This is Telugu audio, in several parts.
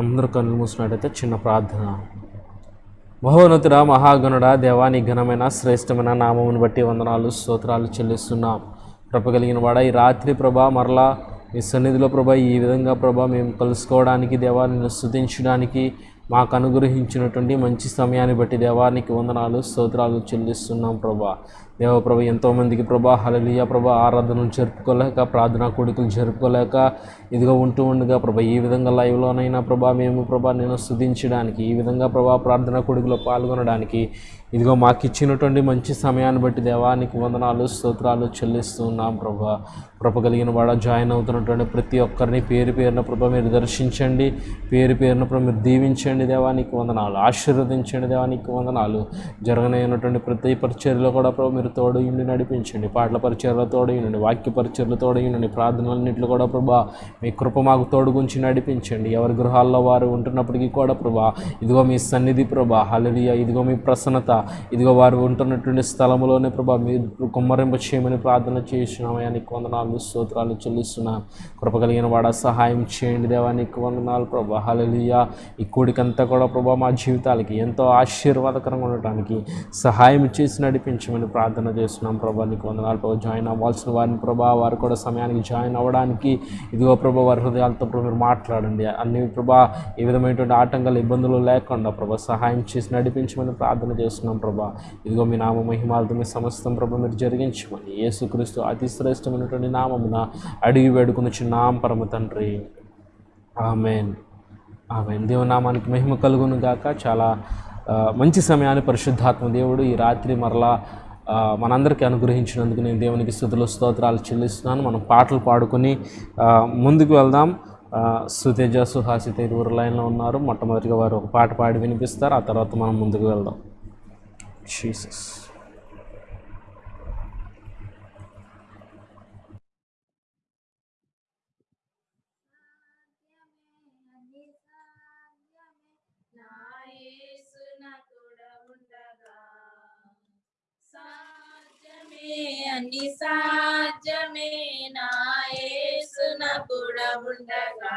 అందరూ కళ్ళు మూసినట్టయితే చిన్న ప్రార్థన. మహోన్నతుడ మహాగణుడ దేవాని ఘనమైన శ్రేష్టమైన నామమును బట్టి వందనాలు స్తోత్రాలు చెల్లిస్తున్నాం. కృప కలిగిన వాడ ఈ రాత్రి ప్రభా మరలా మీ సన్నిధిలో ప్రభా ఈ విధంగా ప్రభా మేము కలుసుకోవడానికి దేవాన్ని స్థుతించడానికి మాకు అనుగ్రహించినటువంటి మంచి సమయాన్ని బట్టి దేవానికి వందనాలు స్తోత్రాలు చెల్లిస్తున్నాం ప్రభా. దేవ ప్రభ ఎంతోమందికి ప్రభా హలలియ ప్రభా ఆరాధనలు జరుపుకోలేక ప్రార్థనా కొడుకులు జరుపుకోలేక ఇదిగో ఉంటూ ఉండగా ప్రభా ఈ విధంగా లైవ్లోనైనా ప్రభా మేము ప్రభా నేను స్థుతించడానికి ఈ విధంగా ప్రభా ప్రార్థనా కొడుకులో పాల్గొనడానికి ఇదిగో మాకు ఇచ్చినటువంటి మంచి సమయాన్ని బట్టి దేవానికి వందనాలు స్తోత్రాలు చెల్లిస్తున్నాం ప్రభా. కృప కలిగిన వాడ జాయిన్ అవుతున్నటువంటి ప్రతి ఒక్కరిని పేరు పేరున ప్రభా మీరు దర్శించండి. పేరు పేరున ప్రభు మీరు దీవించండి దేవానికి వందనాలు. ఆశీర్వదించండి దేవానికి వందనాలు. జరగనైనటువంటి ప్రతి పరిచర్లో కూడా ప్రభు మీరు తోడు ఉండి నడిపించండి. పాటల పరిచర్లో తోడు వాక్య పరిచర్లు తోడు ప్రార్థనలన్నింటిలో కూడా ప్రభా మీ కృప మాకు తోడుగుంచి నడిపించండి. ఎవరి గృహాల్లో వారు ఉంటున్నప్పటికీ కూడా ప్రభా ఇదిగో మీ సన్నిధి ప్రభా. హలలియ ఇదిగో మీ ప్రసన్నత. ఇదిగో వారు ఉంటున్నటువంటి స్థలంలోనే ప్రభా మీరు కుమ్మరింప చేయమని ప్రార్థన చేస్తున్నామయ్యా నీకు వందనాలు స్తోత్రాలు చెల్లిస్తున్నాం. కృప కలిగిన వాడ సహాయం చేయండి దేవా నీకు వందనాలు ప్రభా. హలలియా ఈ కోడికంతా కూడా ప్రభా మా జీవితాలకి ఎంతో ఆశీర్వాదకరంగా ఉండటానికి సహాయం చేసి నడిపించమని ప్రార్థన చేస్తున్నాం ప్రభా. నీకు వందనాలు ప్రభా. జాయిన్ అవ్వాల్సిన వారిని ప్రభా వారు కూడా సమయానికి జాయిన్ అవ్వడానికి ఇదిగో ప్రభా వారి హృదయాలతో మీరు మాట్లాడండి. అన్ని ప్రభా ఏ విధమైనటువంటి ఆటంకాలు ఇబ్బందులు లేకుండా ప్రభా సహాయం చేసి నడిపించమని ప్రార్థన చేస్తున్నాం. ప్రభా. ఇదిగో మీ నామ మహిమాలతో మీ సమస్తం ప్రభు మీరు జరిగించమని యేసుక్రీస్తు అతి శ్రేష్టమైనటువంటి నామమున అడిగి వేడుకుని చిన్నాం పరమ తండ్రి. ఆమెన్. ఆమెన్. దేవనామానికి మహిమ కలుగును గాక. చాలా మంచి సమయాన్ని పరిశుద్ధాత్మ దేవుడు ఈ రాత్రి మరలా మనందరికీ అనుగ్రహించినందుకు నేను దేవునికి స్థుతులు స్తోత్రాలు చెల్లిస్తున్నాను. మనం పాటలు పాడుకొని ముందుకు వెళ్దాం. సుతేజ సుహాసిత ఇరువురు లైన్లో ఉన్నారు. మొట్టమొదటిగా వారు ఒక పాట పాడి వినిపిస్తారు. ఆ తర్వాత మనం ముందుకు వెళ్దాం. జీసస్ సాధ్యమే అన్ని సాధ్యమే నా యేసున కూడా ఉండగా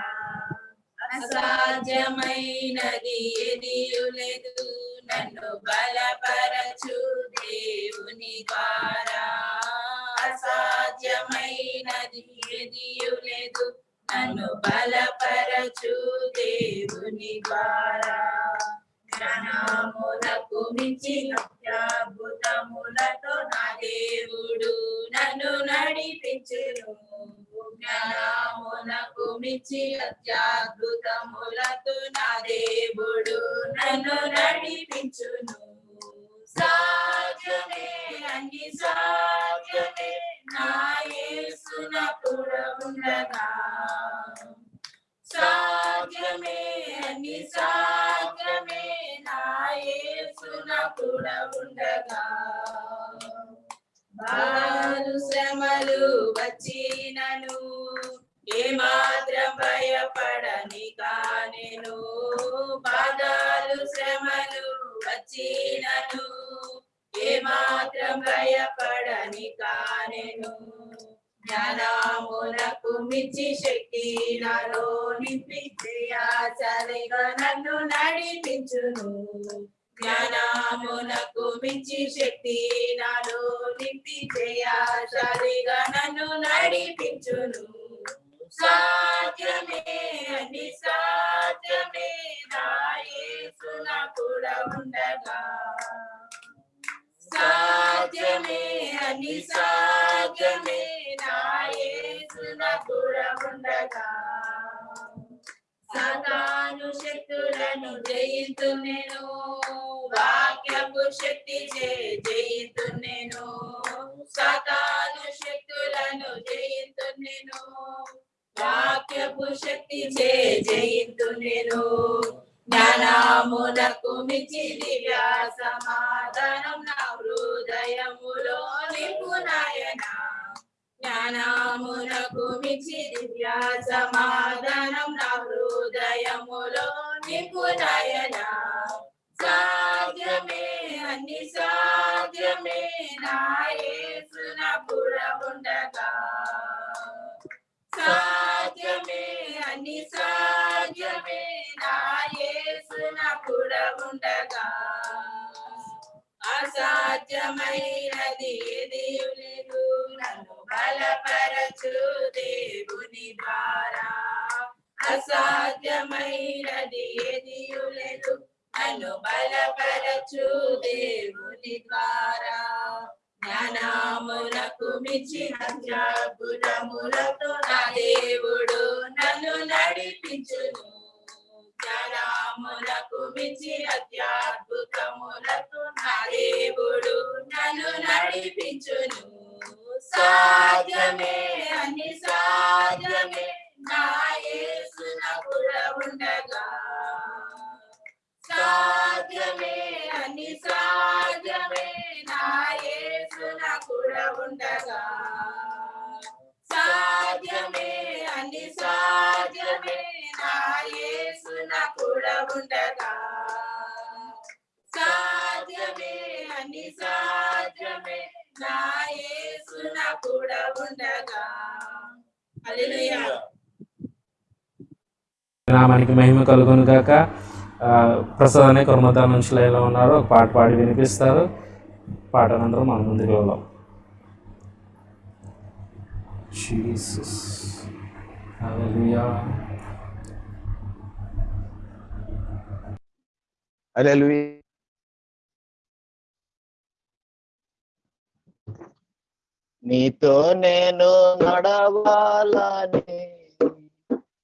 అసాధ్యమైనది ఏది లేదు నన్ను బలపరచు దేవుని ద్వారా. అసాధ్యమైనది ఎదియులేదు లేదు. నన్ను బలపరచు దేవుని ద్వారా. జ్ఞానములకు మించి అత్యాభుతములతో నా దేవుడు నన్ను నడిపించును. జ్ఞానమునకు మించి అత్యద్భుతములతో నా దేవుడు నన్ను నడిపించును. సాధ్యమే అన్ని సాధ్యమే నా యేసున కూడా ఉండగా. సాధ్యమే అన్ని సాధ్యమే నా యేసున కూడా ఉండగా. బాధలు శ్రమలు వచ్చినను. ఏమాత్రం భయపడని కానెను. బాధలు శ్రమలు వచ్చినను. ఏమాత్రం భయపడని కానెను. జ్ఞానమునకు మించి శక్తి నాలో నింపి క్రియాచలిగా నన్ను నడిపించును. జ్ఞానమునకు మించి శక్తి నాలో నింపి క్రియాచలిగా నన్ను నడిపించును. సాధ్యమే అని సాధ్యమే నా కూడా ఉండగా. సాధ్యమే అని సాధ్యమే నా కూడా ఉండగా. సాతాను శక్తులను జయింతు నేను వాక్యపు శక్తి చే జయింతు నేను సాతాను శక్తులను జయింతు నేను వాక్యపు శక్తి చే జయింతు నేను జ్ఞానమునకు మించి దివ్య సమాధానం నా హృదయములో నిపుణయ జ్ఞానమునకు మించి దివ్య సమాధానం నా హృదయములో నిపుణయన సాధ్యమే అన్ని సాధ్యమే నా యేసున సాధ్యమే అన్ని సాధ్యమే నా యేసున అసాధ్యమైనది దేవులేదు నన్ను బలపరచు దేవుని ద్వారా. అసాధ్యమైనది ఏది నన్ను బలపరచు దేవుని ద్వారా. జ్ఞానములకు మించిన అద్భుతములతో నా దేవుడు నన్ను నడిపించును. జ్ఞానములకు మించిన అత్యద్భుతములతో నా దేవుడు నన్ను నడిపించును. సాధ్యమే అని సాధ్యమే నా యేసునకు ఉండగా. సాధ్యమే అని సాధ్యమే నా యేసునకు ఉండగా. సాధ్యమే అని సాధ్యమే నా యేసునకు ఉండగా. సాధ్యమే అని సాధ్యమే నా యేసు కూడా ఉండగా. హల్లెలూయా. నామానికి మహిమ కలుగును గాక. ఆ, ప్రసాద్ అనే కొరమతా నుంచి లైన్లో ఉన్నారు. ఒక పాట పాడి వినిపిస్తారు. పాట అనంతరం మనం ముందుకు వెళ్దాం. జీసస్. హల్లెలూయా. హల్లెలూయా. నీతో నేను నడవాలని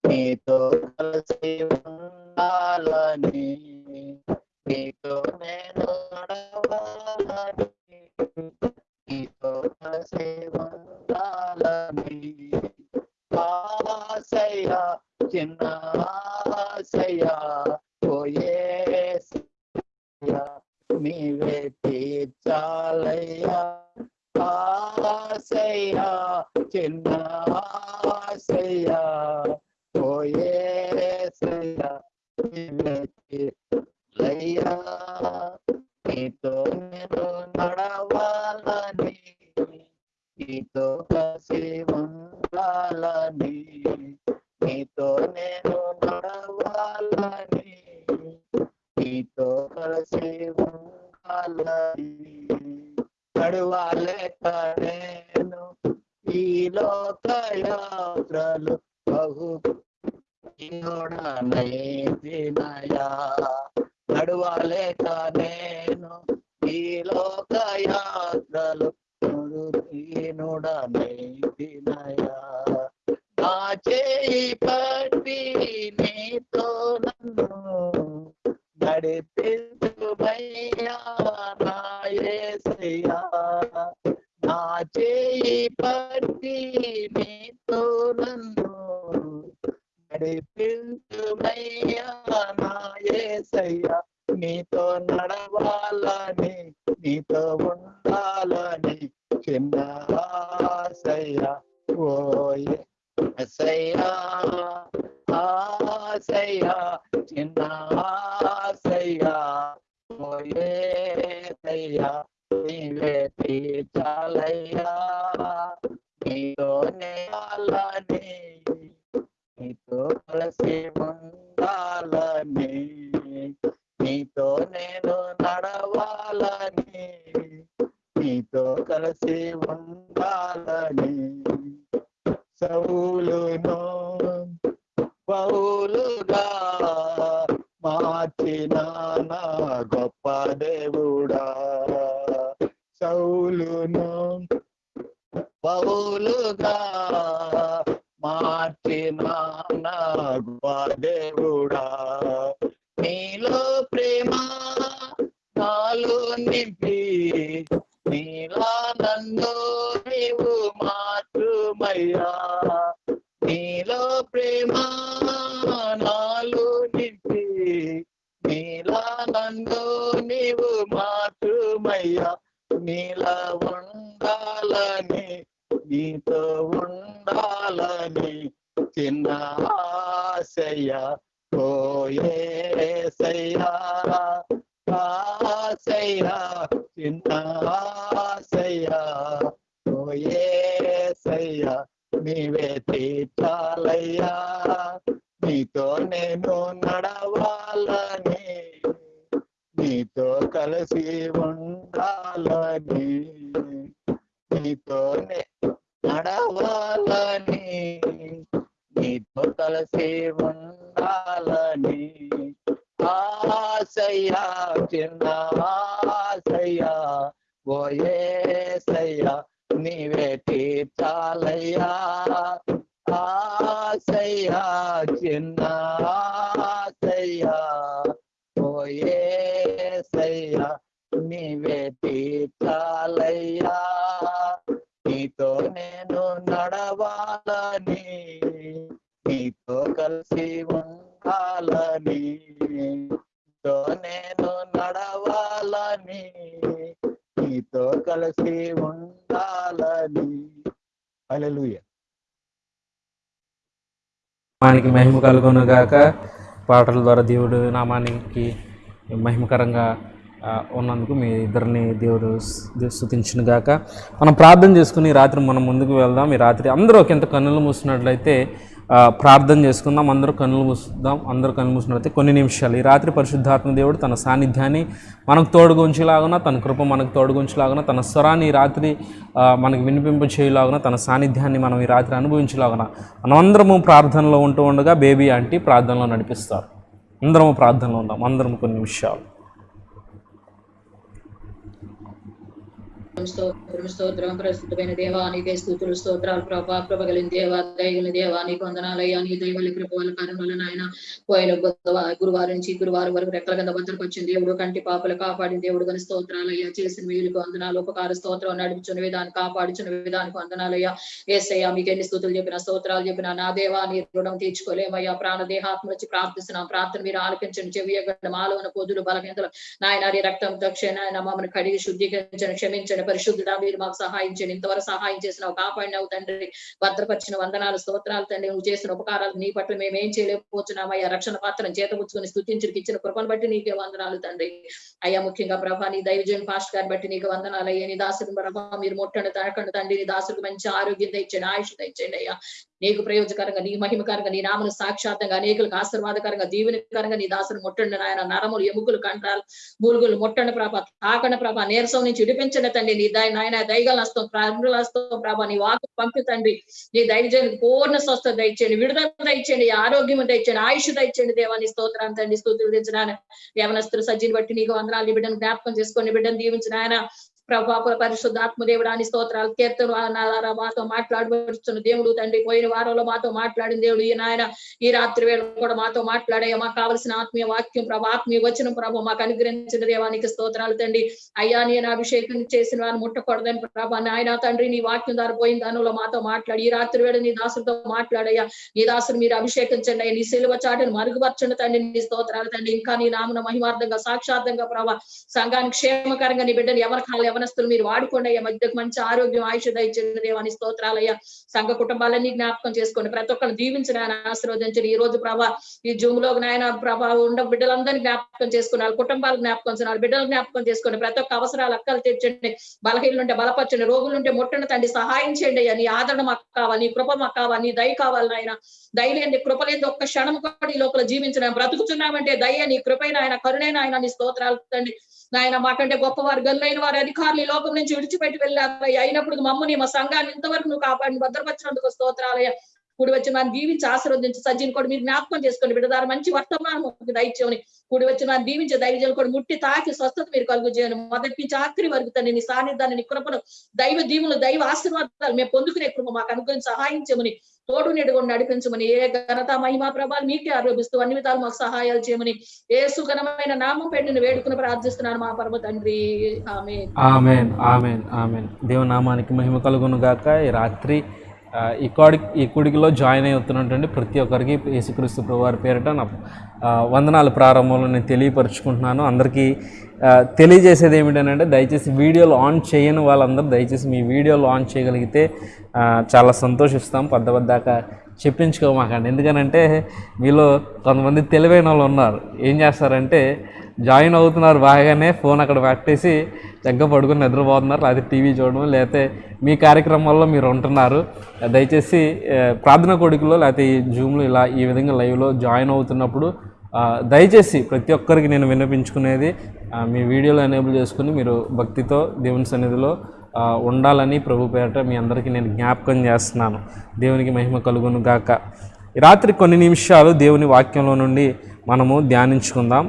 నీతో కలిసి ఉండాలని నీతో నేను నడవాలని నీతో కలిసి ఉండాలని. ఆశయ చిన్న ఆశయ పోయే నీవే తీర్చాలయ్యా. ఆశయ చిన్న ఆశయ పోయేసయ్యా నీవే నీతో నేను నడవాలని నీతో కసి ఉండాలని నీతో నేను నడవాలని నీతో కలిసి ఉండాలని. నడువాలేక నేను ఈ లోక యాత్రలు బహు నయా నడువాలేక నేను ఈ లోక యాత్రలు దీనుడనైతినయా నా చేయి పట్టి నీతో నన్ను నడిపించుమయ్యా నా యేసయ్యా నా చేయి పట్టి నీతో నన్ను నడిపించుమయ్యా నా నీతో నడవాలని నీతో ఉండాలని చిన్న ఆశయ్యా ఓయే ఎసయ్యా ఆశయ్యా చిన్న ఆశయ్యా ఓయేసయ్యా నీవే తీర్చాలయ్యా. నీతోనే వాళ్ళని నీతో కలిసి ఉండాలని నీతో నేను నడవాలని నీతో కలిసి ఉండాలని. సౌలును పౌలుగా మార్చిన నా గొప్ప దేవుడా. సౌలును పౌలుగా మార్చిన నా గొప్ప దేవుడా. నీలో ప్రేమ నాలో నింపి నీలా నన్ను నీవు మాత్రమయ్యా నీలో ప్రేమ నాలో నింపి నీలా నన్ను నీవు మాతృమయ్యా. నీలా ఉండాలని నీతో ఉండాలని చిన్న ఆశయ్యా. పోయేసయ్యా ఆశయ్యా చిన్న ఆశయ్యా. పోయేసయ్యా నీవే తీర్చాలయ్యా. నీతో నేను నడవాలని నీతో కలిసి ఉండాలని నీతోనే నడవాలని నీతో కలిసి ఉండాలని. ఆశయ్యా చిన్న ఆశయ్యా ఓయేసయ్యా నీవే తీర్చాలయ్యా ఆశయ్యా చిన్న ఆశయ్యా ఓయేసయ్యా నీవే తీర్చాలయ్యా నీతో నేను నడవాలని నీతో కలిసి ఉండాలని నీతో నేను నడవాలని నీతో కలిసి ఉండాలని. హల్లెలూయా. నామానికి మహిమ కలుగును గాక పాటల ద్వారా దేవుడు నామానికి మహిమకరంగా ఉన్నందుకు మీ ఇద్దరిని దేవుడు స్థుతించిన గాక మనం ప్రార్థన చేసుకుని రాత్రి మనం ముందుకు వెళ్దాం. ఈ రాత్రి అందరూ ఒకంత కన్నులు మూసినట్లయితే ప్రార్థన చేసుకుందాం అందరూ కన్నులు మూసుదాం అందరూ కన్ను మూసినట్లయితే కొన్ని నిమిషాలు. ఈ రాత్రి పరిశుద్ధాత్మ దేవుడు తన సాన్నిధ్యాన్ని మనకు తోడుగుంచేలాగున తన కృప మనకు తోడుగుంచేలాగున తన స్వరాన్ని ఈ రాత్రి మనకు వినిపింప చేయలాగున తన సాన్నిధ్యాన్ని మనం ఈ రాత్రి అనుభవించేలాగున మనమందరము ప్రార్థనలో ఉంటూ ఉండగా బేబీ ఆంటీ ప్రార్థనలో నడిపిస్తారు. అందరము ప్రార్థనలో ఉందాం. అందరం కొన్ని నిమిషాలు. స్తోత్రం స్తోత్రం ప్రస్తుతమైన దేవా నీకే స్థుతులు స్తోత్రాలు ప్రభా. కృప దేవా దయగలిగిన దేవా నీకు వందనాలయ్యా నీ దైవలి కృప వల్ల నాయన. పోయిన గురువారం నుంచి గురువారం వరకు రెక్కల కింద భద్రపరిచిన దేవుడు కంటి పాపలు కాపాడిన దేవుడు కానీ స్తోత్రాలయ్యా. చేసిన వీళ్ళకి వందనాలు ఉపకార స్తోత్రం నడిపించిన విధానం కాపాడుచున్న విధానికి వందనాలయ్యా. ఏసయ్యా మీకు ఎన్ని స్థుతులు చెప్పిన స్తోత్రాలు చెప్పిన నా దేవా నీ రుణం తీర్చుకోలేమయ్యా. ప్రాణ దేహాత్మ వచ్చి ప్రార్థిస్తున్నాం ప్రార్థన మీరు ఆలకించండి. చెవియగండి మాలో పొదులు బలహీనతలు. నాయన నీ రక్తం దక్షిణ మమ్మల్ని కడిగి శుద్ధీకరించండి క్షమించండి. పరిశుద్ధుడా మీరు మాకు సహాయం చేయండి. ఇంతవరకు సహాయం చేసినావు కాపాడినావు తండ్రి. భద్రపరిచిన వందనాలు స్తోత్రాలు తండ్రి. నువ్వు చేసిన ఉపకారాలు నీ పట్ల మేము ఏం చేయలేకపోతున్నామయ్యా రక్షణ పాత్రను చేతపుచ్చుకొని స్థుతించి ఇచ్చిన కృపను బట్టి నీకే వందనాలు తండ్రి. అయ్యా ముఖ్యంగా ప్రభా నీ దైవజన్ పాస్ట్ గారిని బట్టి నీకు వందనాలు. అయ్యా నీ దాసుడు ప్రభా మీరు ముట్టండి తనకండి తండ్రి. నీ దాసుడికి మంచి ఆరోగ్యం తెచ్చండి ఆయుష్ తెచ్చండి అయ్యా. నీకు ప్రయోజకరంగా నీ మహిమకరంగా నీ నామను సాక్షాత్తంగా అనేకులకు ఆశీర్వాదకరంగా దీవెనకరంగా నీ దాసును ముట్టండి నాయన. నరములు ఎముకలు కంటాలు మూలుగులు ముట్టండి ప్రాప తాకండి ప్రభా. నీరసం నుంచి విడిపించండి తండ్రి. నీ దయ నాయన దయగల హస్తం ప్రారంభ నీ వాకు పంపి తండ్రి. నీ దయచేయండి పూర్ణ స్వస్థత దయచేయండి. విడుదల దయచేయండి. ఆరోగ్యం దయచేయండి. ఆయుష్ దయచేయండి దేవాన్ని స్తోత్రాన్ని తండ్రి. స్తోత్రులు తెచ్చినాను యవనస్తులు సజ్జిని బట్టి నీకు వందనాలు. బిడ్డను జ్ఞాపకం చేసుకొని బిడ్డను దీవించిన ఆయన ప్రభా పరిశుద్ధాత్మ అని స్తోత్రాలు కీర్తన మాతో మాట్లాడబడుతున్న దేవుడు తండ్రి పోయిన వారంలో మాతో మాట్లాడిన దేవుడు ఈ నాయన ఈ రాత్రి వేళ కూడా మాతో మాట్లాడే మాకు కావలసిన ఆత్మీయ వాక్యం ప్రభా ఆత్మీయ వచ్చిన ప్రభు మాకు అనుగ్రహించిన దేవానికి స్తోత్రాలు తండ్రి. అయ్యా నేను అభిషేకం చేసిన వారిని ముట్టకూడదని ప్రభా నాయన తండ్రి నీ వాక్యం ద్వారా పోయిన దానిలో మాతో మాట్లాడి ఈ రాత్రి వేళ నీ దాసులతో మాట్లాడయ్యా. నీ దాసులు మీరు అభిషేకించండి అయ్యా నీ సిలువ చాటును మరుగుపరచండి తండ్రి నీ స్తోత్రాలు తండ్రి. ఇంకా నీ నామన మహిమార్థంగా సాక్షార్థంగా ప్రభా సంఘానికి క్షేమకరంగా నీ బిడ్డను ఎవరి కాళ్ళు యవనస్తులు మీరు వాడుకోండి అయ్యా. మధ్యకు మంచి ఆరోగ్యం ఆయుష దయచేయండి దేవాని స్తోత్రాలయ్యా. సంఘ కుటుంబాలన్నీ జ్ఞాపకం చేసుకోండి. ప్రతి ఒక్కరిని దీవించిన ఆయన ఆశీర్వదించండి. ఈ రోజు ప్రభా ఈ జూమ్లో నాయన ప్రభా ఉండ బిడ్డలందరినీ జ్ఞాపకం చేసుకున్నారు కుటుంబాలు జ్ఞాపకం చేసుకుని బిడ్డలు జ్ఞాపకం చేసుకోండి ప్రతి ఒక్క అవసరాలు అక్కలు తెచ్చండి బలహీనలు ఉంటే బలపరచండి. రోగులు ఉంటే ముట్టండి తండ్రి సహాయం చేయండి అయ్యా. నీ ఆదరణ మాకు కావాలి నీ కృప మాకు కావాలి నీ దయ కావాలి నాయన. దయలేని కృప లేని ఒక్క క్షణం కూడా ఈ లోపల జీవించడం బ్రతుకుతున్నామంటే దయ నీ కృపైన ఆయన కరుణైన ఆయన నీ స్తోత్రాలు తండ్రి. నాయన మాకంటే గొప్పవారు గల్లైన వారి అధికారులు ఈ లోకం నుంచి విడిచిపెట్టి వెళ్ళారయ్యా. అయినప్పుడు మమ్మల్ని మా సంఘాన్ని ఇంతవరకు నువ్వు కాపాడి భద్రపరిచినందుకు స్తోత్రాలయ్యా. కూడి వచ్చి వారిని దీవించి ఆశీర్వదించి సజ్జిని కూడా మీరు జ్ఞాపకం చేసుకోండి బిడ్డదారు మంచి వర్తమానం దయచేయని కూడి వచ్చి వారిని దీవించి దైవజలు కూడా ముట్టి తాకి స్వస్థత మీరు కలుగు చేయను మొదటి నుంచి ఆఖరి వరకు తన నీ సాన్నిధ్యాన్ని నీ కృపను దైవ దీవులు దైవ ఆశీర్వాదాలు మేము పొందుకునే కృప మాకు అనుగ్రహించి సహాయం చేయమని తోడు నెడుకొని నడిపించమని ఏ ఘనత మహిమా ప్రభాలు మీకే ఆరోపిస్తూ అన్ని విధాలు మాకు సహాయాలు చేయమని ఏ సుఘనమైన నామం పెట్టిన వేడుకుని ప్రార్థిస్తున్నాను మా పరమ తండ్రి. ఆమె ఆమెన్ ఆమెన్ ఆమెన్. దేవనామానికి మహిమ కలుగును గాక ఈ రాత్రి ఈ కోడి ఈ కుడికిలో జాయిన్ అవుతున్నటువంటి ప్రతి ఒక్కరికి యేసుక్రీస్తు ప్రభువారి పేరిట నా వందనాలు ప్రారంభంలో నేను తెలియపరుచుకుంటున్నాను. అందరికీ తెలియజేసేది ఏమిటంటే దయచేసి వీడియోలు ఆన్ చేయని వాళ్ళందరూ దయచేసి మీ వీడియోలు ఆన్ చేయగలిగితే చాలా సంతోషిస్తాం. పెద్ద పెద్దాక చెప్పించుకోమాకండి. ఎందుకనంటే మీలో కొంతమంది తెలివైన వాళ్ళు ఉన్నారు. ఏం చేస్తారంటే జాయిన్ అవుతున్నారు బాగానే ఫోన్ అక్కడ పెట్టేసి దగ్గర పడుకుని నిద్రపోతున్నారు లేకపోతే టీవీ చూడడం లేకపోతే మీ కార్యక్రమాల్లో మీరు ఉంటున్నారు. దయచేసి ప్రార్థన కొడుకులో లేకపోతే ఈ జూమ్లో ఇలా ఈ విధంగా లైవ్లో జాయిన్ అవుతున్నప్పుడు దయచేసి ప్రతి ఒక్కరికి నేను విన్నపించుకునేది మీ వీడియోలో ఎనేబుల్ చేసుకుని మీరు భక్తితో దేవుని సన్నిధిలో ఉండాలని ప్రభు పేరట మీ అందరికీ నేను జ్ఞాపకం చేస్తున్నాను. దేవునికి మహిమ కలుగును గాక. రాత్రి కొన్ని నిమిషాలు దేవుని వాక్యంలో నుండి మనము ధ్యానించుకుందాం.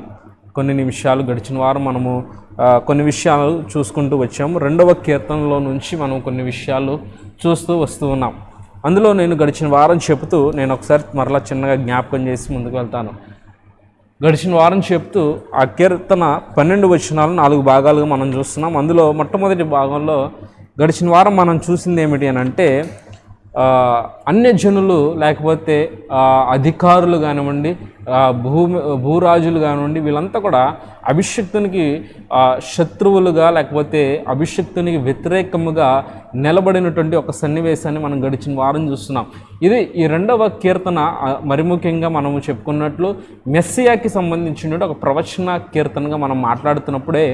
కొన్ని నిమిషాలు గడిచిన వారం మనము కొన్ని విషయాలు చూసుకుంటూ వచ్చాము. రెండవ కీర్తనలో నుంచి మనం కొన్ని విషయాలు చూస్తూ వస్తూ ఉన్నాం. అందులో నేను గడిచిన వారం చెబుతూ నేను ఒకసారి మరలా చిన్నగా జ్ఞాపకం చేసి ముందుకు వెళ్తాను. గడిచిన వారం చెప్తూ ఆ కీర్తన పన్నెండు వచనాలు నాలుగు భాగాలుగా మనం చూస్తున్నాం. అందులో మొట్టమొదటి భాగంలో గడిచిన వారం మనం చూసింది ఏమిటి అని అంటే ఆ, అన్యజనులు లేకపోతే అధికారులు కానివ్వండి భూమి భూరాజులు కానివ్వండి వీళ్ళంతా కూడా అభిషక్తునికి శత్రువులుగా లేకపోతే అభిషక్తునికి వ్యతిరేకముగా నిలబడినటువంటి ఒక సన్నివేశాన్ని మనం గడిచిన వారం చూస్తున్నాం. ఇది ఈ రెండవ కీర్తన మరి ముఖ్యంగా మనము చెప్పుకున్నట్లు మెస్సియాకి సంబంధించిన ఒక ప్రవచన కీర్తనగా మనం మాట్లాడుతున్నప్పుడే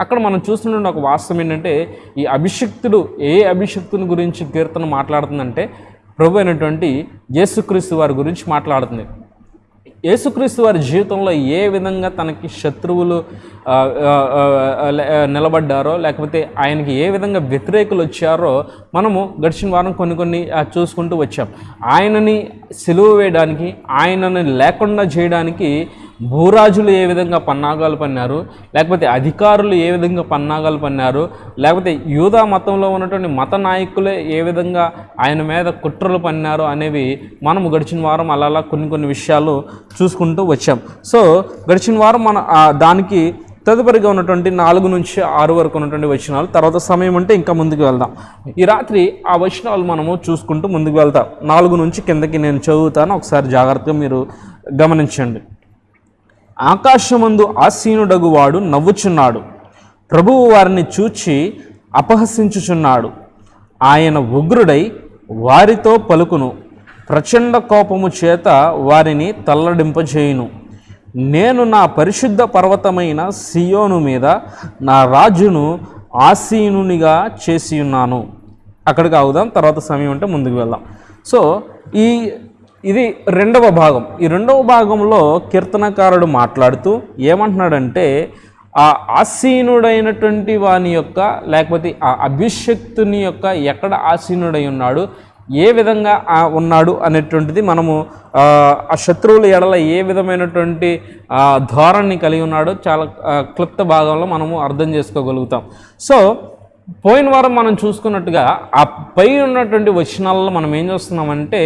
అక్కడ మనం చూస్తున్న ఒక వాస్తవం ఏంటంటే ఈ అభిషక్తుడు ఏ అభిషక్తుని గురించి కీర్తన మాట్లాడుతుందంటే ప్రభు అయినటువంటి యేసుక్రీస్తు వారి గురించి మాట్లాడుతుంది. యేసుక్రీస్తు వారి జీవితంలో ఏ విధంగా తనకి శత్రువులు లే- నిలబడ్డారో లేకపోతే ఆయనకి ఏ విధంగా వ్యతిరేకులు వచ్చారో మనము గడిచిన వారం కొన్ని కొన్ని చూసుకుంటూ వచ్చాం. ఆయనని సెలువు వేయడానికి ఆయనని లేకుండా చేయడానికి భూరాజులు ఏ విధంగా పన్నాగాలు పన్నారు? లేకపోతే అధికారులు ఏ విధంగా పన్నాగాలు పన్నారు? లేకపోతే యూదా మతంలో ఉన్నటువంటి మత నాయకులే ఏ విధంగా ఆయన మీద కుట్రలు పన్నారు అనేవి మనము గడిచిన వారం అలా అలా కొన్ని కొన్ని విషయాలు చూసుకుంటూ వచ్చాం. సో గడిచిన వారం మన దానికి తదుపరిగా ఉన్నటువంటి నాలుగు నుంచి ఆరు వరకు ఉన్నటువంటి వచనాలు తర్వాత సమయం అంటే ఇంకా ముందుకు వెళ్దాం. ఈ రాత్రి ఆ వచనాలు మనము చూసుకుంటూ ముందుకు వెళ్తాం. నాలుగు నుంచి కిందకి నేను చదువుతాను. ఒకసారి జాగ్రత్తగా మీరు గమనించండి. ఆకాశమందు ఆసీనుడగువాడు నవ్వుచున్నాడు. ప్రభువు వారిని చూచి అపహసించుచున్నాడు. ఆయన ఉగ్రుడై వారితో పలుకును. ప్రచండ కోపము చేత వారిని తల్లడింపజేయును. నేను నా పరిశుద్ధ పర్వతమైన సియోను మీద నా రాజును ఆసీనునిగా చేసి ఉన్నాను అక్కడికి ఆగుదాం తర్వాత సమయం ఉంటే ముందుకు వెళ్దాం. సో ఈ ఇది రెండవ భాగం. ఈ రెండవ భాగంలో కీర్తనకారుడు మాట్లాడుతూ ఏమంటున్నాడంటే ఆ ఆసీనుడైనటువంటి వాని యొక్క లేకపోతే ఆ అభిషక్తుని యొక్క ఎక్కడ ఆసీనుడై ఉన్నాడు ఏ విధంగా ఉన్నాడు అనేటువంటిది మనము ఆ, శత్రువుల ఎడల ఏ విధమైనటువంటి ధోరణి కలిగి ఉన్నాడో చాలా క్లుప్త భాగంలో మనము అర్థం చేసుకోగలుగుతాం. సో పోయిన వారం మనం చూసుకున్నట్టుగా ఆ పై ఉన్నటువంటి వచనాలలో మనం ఏం చూస్తున్నామంటే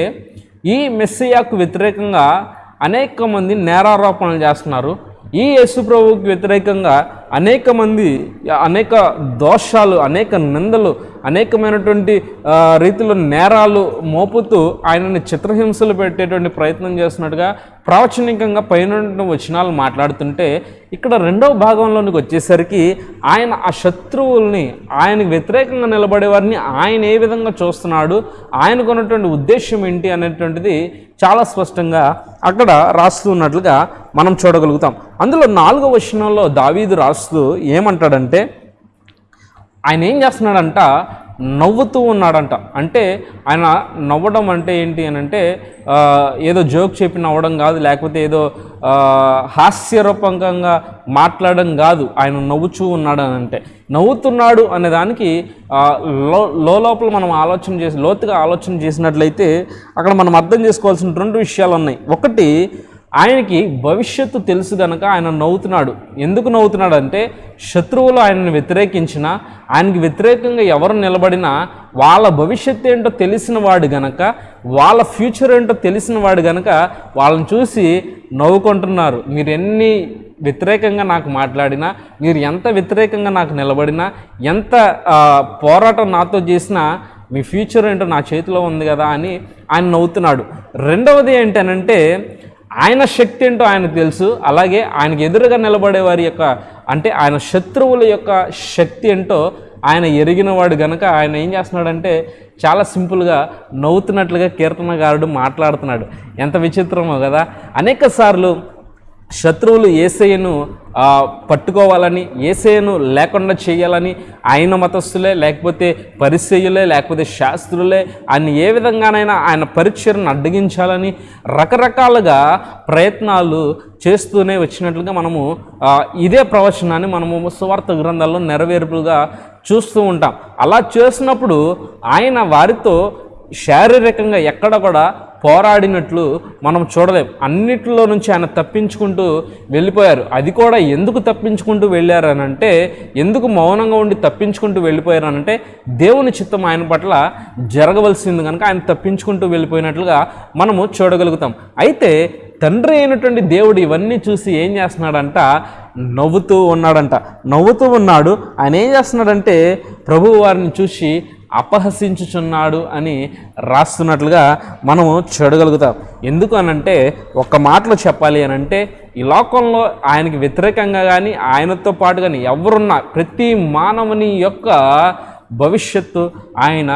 ఈ మెస్సియాకు వ్యతిరేకంగా అనేక మంది నేరారోపణలు చేస్తున్నారు. ఈ యేసు వ్యతిరేకంగా అనేక మంది అనేక దోషాలు అనేక నిందలు అనేకమైనటువంటి రీతిలో నేరాలు మోపుతూ ఆయనని చిత్రహింసలు పెట్టేటువంటి ప్రయత్నం చేస్తున్నట్టుగా ప్రావచనికంగా పైన వచనాలు మాట్లాడుతుంటే ఇక్కడ రెండవ భాగంలోనికి వచ్చేసరికి ఆయన ఆ శత్రువుల్ని ఆయనకు వ్యతిరేకంగా నిలబడే వారిని ఆయన ఏ విధంగా చూస్తున్నాడు ఆయనకు ఉన్నటువంటి ఉద్దేశం ఏంటి అనేటువంటిది చాలా స్పష్టంగా అక్కడ రాస్తున్నట్లుగా మనం చూడగలుగుతాం. అందులో నాలుగవ వచనంలో దావీదు రాస్తూ ఏమంటాడంటే ఆయన ఏం చేస్తున్నాడంట నవ్వుతూ ఉన్నాడంట. అంటే ఆయన నవ్వడం అంటే ఏంటి అని అంటే ఏదో జోక్ చెప్పి నవ్వడం కాదు లేకపోతే ఏదో హాస్యరూపకంగా మాట్లాడడం కాదు ఆయన నవ్వుచూ ఉన్నాడు అని అంటే. నవ్వుతున్నాడు అనే దానికి లో లో లోపల మనం ఆలోచన చేసి లోతుగా ఆలోచన చేసినట్లయితే అక్కడ మనం అర్థం చేసుకోవాల్సిన రెండు విషయాలు ఉన్నాయి. ఒకటి ఆయనకి భవిష్యత్తు తెలుసు గనక ఆయన నవ్వుతున్నాడు. ఎందుకు నవ్వుతున్నాడు అంటే శత్రువులు ఆయనను వ్యతిరేకించిన ఆయనకి వ్యతిరేకంగా ఎవరు నిలబడినా వాళ్ళ భవిష్యత్తు ఏంటో తెలిసిన వాడు గనక వాళ్ళ ఫ్యూచర్ ఏంటో తెలిసిన వాడు గనక వాళ్ళని చూసి నవ్వుకుంటున్నారు. మీరు ఎన్ని వ్యతిరేకంగా నాకు మాట్లాడినా మీరు ఎంత వ్యతిరేకంగా నాకు నిలబడినా ఎంత పోరాటం నాతో చేసినా మీ ఫ్యూచర్ ఏంటో నా చేతిలో ఉంది కదా అని ఆయన నవ్వుతున్నాడు. రెండవది ఏంటనంటే ఆయన శక్తి ఏంటో ఆయనకు తెలుసు. అలాగే ఆయనకు ఎదురుగా నిలబడే వారి యొక్క అంటే ఆయన శత్రువుల యొక్క శక్తి ఏంటో ఆయన ఎరిగినవాడు గనక ఆయన ఏం చేస్తున్నాడంటే చాలా సింపుల్గా నవ్వుతున్నట్లుగా కీర్తనగారుడు మాట్లాడుతున్నాడు. ఎంత విచిత్రమో కదా. అనేక సార్లు శత్రువులు ఏసయ్యను పట్టుకోవాలని ఏసయ్యను లేకుండా చేయాలని ఆయన మతస్థులే లేకపోతే పరిచయులే లేకపోతే శాస్త్రులే ఆయన ఏ విధంగానైనా ఆయన పరిచయను అడ్డగించాలని రకరకాలుగా ప్రయత్నాలు చేస్తూనే వచ్చినట్లుగా మనము ఇదే ప్రవచనాన్ని మనము సువార్త గ్రంథాల్లో నెరవేర్పుగా చూస్తూ ఉంటాం. అలా చేసినప్పుడు ఆయన వారితో శారీరకంగా ఎక్కడ కూడా పోరాడినట్లు మనం చూడలేం. అన్నిటిలో నుంచి ఆయన తప్పించుకుంటూ వెళ్ళిపోయారు. అది కూడా ఎందుకు తప్పించుకుంటూ వెళ్ళారనంటే ఎందుకు మౌనంగా ఉండి తప్పించుకుంటూ వెళ్ళిపోయారనంటే దేవుని చిత్తం ఆయన పట్ల జరగవలసింది కనుక ఆయన తప్పించుకుంటూ వెళ్ళిపోయినట్లుగా మనము చూడగలుగుతాం. అయితే తండ్రి అయినటువంటి దేవుడు ఇవన్నీ చూసి ఏం చేస్తున్నాడంట? నవ్వుతూ ఉన్నాడంట. నవ్వుతూ ఉన్నాడు. ఆయన ఏం చేస్తున్నాడంటే ప్రభువు వారిని చూసి అపహసించుచున్నాడు అని రాస్తున్నట్లుగా మనము చూడగలుగుతాం. ఎందుకు అనంటే ఒక్క మాటలో చెప్పాలి అని అంటే ఈ లోకంలో ఆయనకి వ్యతిరేకంగా కానీ ఆయనతో పాటు కానీ ఎవరున్నా ప్రతి మానవుని యొక్క భవిష్యత్తు ఆయన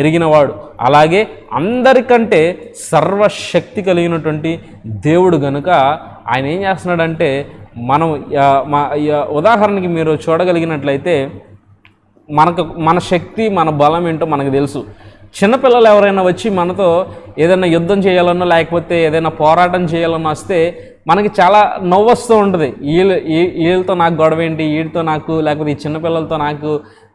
ఎరిగినవాడు. అలాగే అందరికంటే సర్వశక్తి కలిగినటువంటి దేవుడు గనుక ఆయన ఏం చేస్తున్నాడంటే మనం మా ఉదాహరణకి మీరు చూడగలిగినట్లయితే మనకు మన శక్తి మన బలం ఏంటో మనకు తెలుసు. చిన్నపిల్లలు ఎవరైనా వచ్చి మనతో ఏదైనా యుద్ధం చేయాలన్నా లేకపోతే ఏదైనా పోరాటం చేయాలన్నా వస్తే మనకి చాలా నవ్వు వస్తూ ఉంటుంది. వీళ్ళు వీళ్ళతో నాకు గొడవ ఏంటి వీడితో నాకు లేకపోతే ఈ చిన్నపిల్లలతో నాకు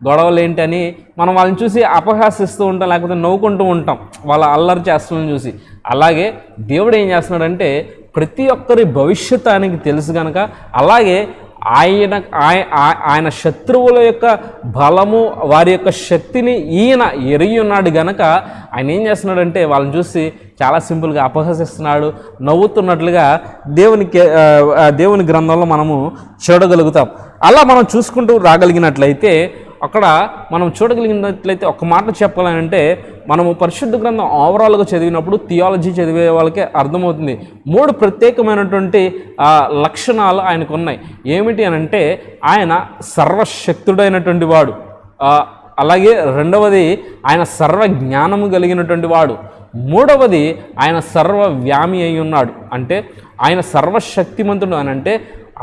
గొడవలు ఏంటి అని మనం వాళ్ళని చూసి అపహాసిస్తూ ఉంటాం లేకపోతే నవ్వుకుంటూ ఉంటాం. వాళ్ళ అల్లరి చేస్తున్న చూసి. అలాగే దేవుడు ఏం చేస్తున్నాడంటే ప్రతి ఒక్కరి భవిష్యత్తు ఆయనకి తెలుసు కనుక అలాగే ఆయన ఆయన శత్రువుల యొక్క బలము వారి యొక్క శక్తిని ఈయన ఎరిగి ఉన్నాడు గనక ఆయన ఏం చేస్తున్నాడంటే వాళ్ళని చూసి చాలా సింపుల్గా అపహసిస్తున్నాడు నవ్వుతున్నట్లుగా దేవునికి దేవుని గ్రంథంలో మనము చూడగలుగుతాం. అలా మనం చూసుకుంటూ రాగలిగినట్లయితే అక్కడ మనం చూడగలిగినట్లయితే ఒక మాట చెప్పాలంటే మనము పరిశుద్ధ గ్రంథం ఓవరాల్గా చదివినప్పుడు థియాలజీ చదివే వాళ్ళకే అర్థమవుతుంది. మూడు ప్రత్యేకమైనటువంటి లక్షణాలు ఆయనకు ఉన్నాయి ఏమిటి అని అంటే ఆయన సర్వశక్తుడైనటువంటి వాడు. అలాగే రెండవది ఆయన సర్వ జ్ఞానము కలిగినటువంటి వాడు. మూడవది ఆయన సర్వ వ్యామి అయి ఉన్నాడు. అంటే ఆయన సర్వశక్తిమంతుడు అని అంటే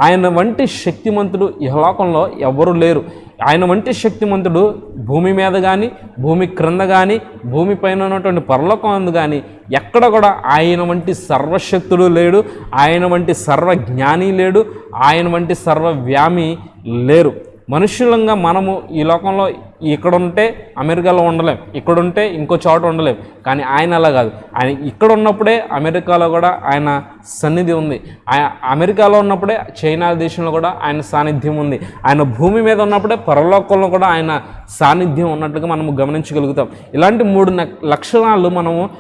ఆయన వంటి శక్తిమంతుడు ఈ లోకంలో ఎవరు లేరు. ఆయన వంటి శక్తిమంతుడు భూమి మీద కానీ భూమి క్రింద కానీ భూమి పైన ఉన్నటువంటి పరలోకం అందు కానీ ఎక్కడ కూడా ఆయన వంటి సర్వశక్తుడు లేడు ఆయన వంటి సర్వజ్ఞాని లేడు ఆయన వంటి సర్వవ్యామి లేరు. మనుషులంగా మనము ఈ లోకంలో ఇక్కడ ఉంటే అమెరికాలో ఉండలేం ఇక్కడ ఉంటే ఇంకో చోట ఉండలేం. కానీ ఆయన అలా కాదు. ఆయన ఇక్కడ ఉన్నప్పుడే అమెరికాలో కూడా ఆయన సన్నిధి ఉంది. ఆయన అమెరికాలో ఉన్నప్పుడే చైనా దేశంలో కూడా ఆయన సాన్నిధ్యం ఉంది. ఆయన భూమి మీద ఉన్నప్పుడే పరలోకంలో కూడా ఆయన సాన్నిధ్యం ఉన్నట్టుగా మనము గమనించగలుగుతాం. ఇలాంటి మూడు లక్షణాలు మనము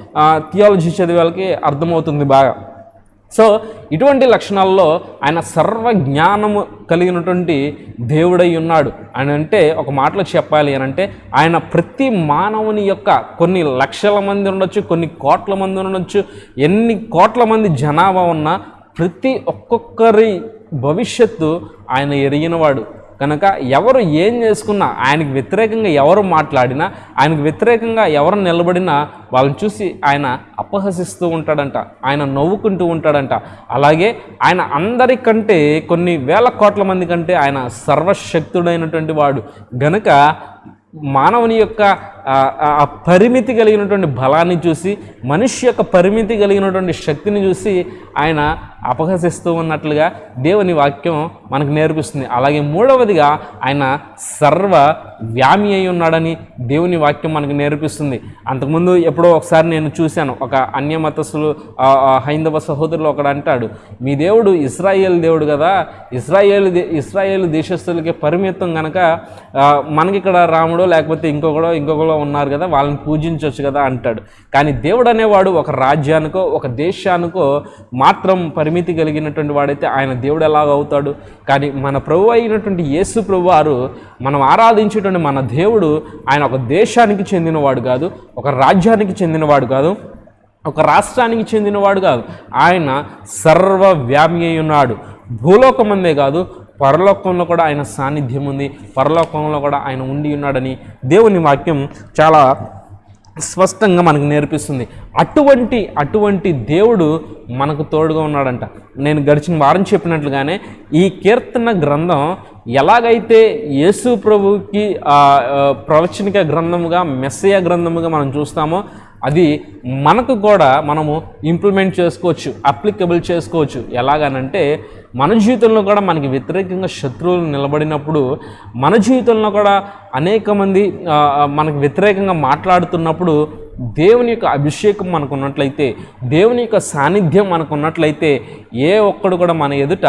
థియాలజీ చదివే వాళ్ళకి అర్థమవుతుంది బాగా. సో ఇటువంటి లక్షణాల్లో ఆయన సర్వ జ్ఞానము కలిగినటువంటి దేవుడై ఉన్నాడు. అని అంటే ఒక మాటలో చెప్పాలి అని అంటే ఆయన ప్రతి మానవుని యొక్క కొన్ని లక్షల మంది ఉండొచ్చు కొన్ని కోట్ల మంది ఉండొచ్చు ఎన్ని కోట్ల మంది జనాభా ఉన్నా ప్రతి ఒక్కొక్కరి భవిష్యత్తు ఆయన ఎరిగినవాడు. కనుక ఎవరు ఏం చేసుకున్నా ఆయనకు వ్యతిరేకంగా ఎవరు మాట్లాడినా ఆయనకు వ్యతిరేకంగా ఎవరు నిలబడినా వాళ్ళని చూసి ఆయన అపహసిస్తూ ఉంటాడంట ఆయన నవ్వుకుంటూ ఉంటాడంట. అలాగే ఆయన అందరికంటే కొన్ని వేల కోట్ల మంది కంటే ఆయన సర్వశక్తుడైనటువంటి వాడు. గనుక మానవుని యొక్క ఆ, పరిమితి కలిగినటువంటి బలాన్ని చూసి మనిషి యొక్క పరిమితి కలిగినటువంటి శక్తిని చూసి ఆయన అపహసిస్తూ ఉన్నట్లుగా దేవుని వాక్యం మనకు నేర్పిస్తుంది. అలాగే మూడవదిగా ఆయన సర్వ వ్యామి అయి ఉన్నాడని దేవుని వాక్యం మనకు నేర్పిస్తుంది. అంతకుముందు ఎప్పుడో ఒకసారి నేను చూశాను. ఒక అన్యమతస్సులు హైందవ సహోదరులు ఒకడు అంటాడు మీ దేవుడు ఇస్రాయేల్ దేవుడు కదా ఇస్రాయేల్ దే- ఇస్రాయేల్ దేశస్తులకి పరిమితం కనుక మనకి ఇక్కడ రాముడో లేకపోతే ఇంకొకడో ఇంకొకడో ఉన్నారు కదా వాళ్ళని పూజించవచ్చు కదా అంటాడు. కానీ దేవుడు అనేవాడు ఒక రాజ్యానికో ఒక దేశానికో మాత్రం పరిమితి కలిగినటువంటి వాడైతే ఆయన దేవుడు ఎలాగ అవుతాడు? కానీ మన ప్రభు అయినటువంటి యేసు ప్రభు వారు మనం ఆరాధించేటువంటి మన దేవుడు ఆయన ఒక దేశానికి చెందినవాడు కాదు ఒక రాజ్యానికి చెందినవాడు కాదు ఒక రాష్ట్రానికి చెందినవాడు కాదు. ఆయన సర్వవ్యామి అయి ఉన్నాడు భూలోకమందే కాదు పరలోకంలో కూడా ఆయన సాన్నిధ్యం ఉంది. పరలోకంలో కూడా ఆయన ఉండి ఉన్నాడని దేవుని వాక్యం చాలా స్పష్టంగా మనకు నేర్పిస్తుంది. అటువంటి అటువంటి దేవుడు మనకు తోడుగా ఉన్నాడంట. నేను గడిచిన వారం చెప్పినట్లుగానే ఈ కీర్తన గ్రంథం ఎలాగైతే యేసు ప్రభుకి ప్రవచనిక గ్రంథముగా మెస్సయ గ్రంథముగా మనం చూస్తామో అది మనకు కూడా మనము ఇంప్లిమెంట్ చేసుకోవచ్చు అప్లికబుల్ చేసుకోవచ్చు. ఎలాగనంటే మన జీవితంలో కూడా మనకి వ్యతిరేకంగా శత్రువులు నిలబడినప్పుడు మన జీవితంలో కూడా అనేక మంది మనకు వ్యతిరేకంగా మాట్లాడుతున్నప్పుడు దేవుని యొక్క అభిషేకం మనకు ఉన్నట్లయితే దేవుని యొక్క సాన్నిధ్యం మనకు ఉన్నట్లయితే ఏ ఒక్కడు కూడా మన ఎదుట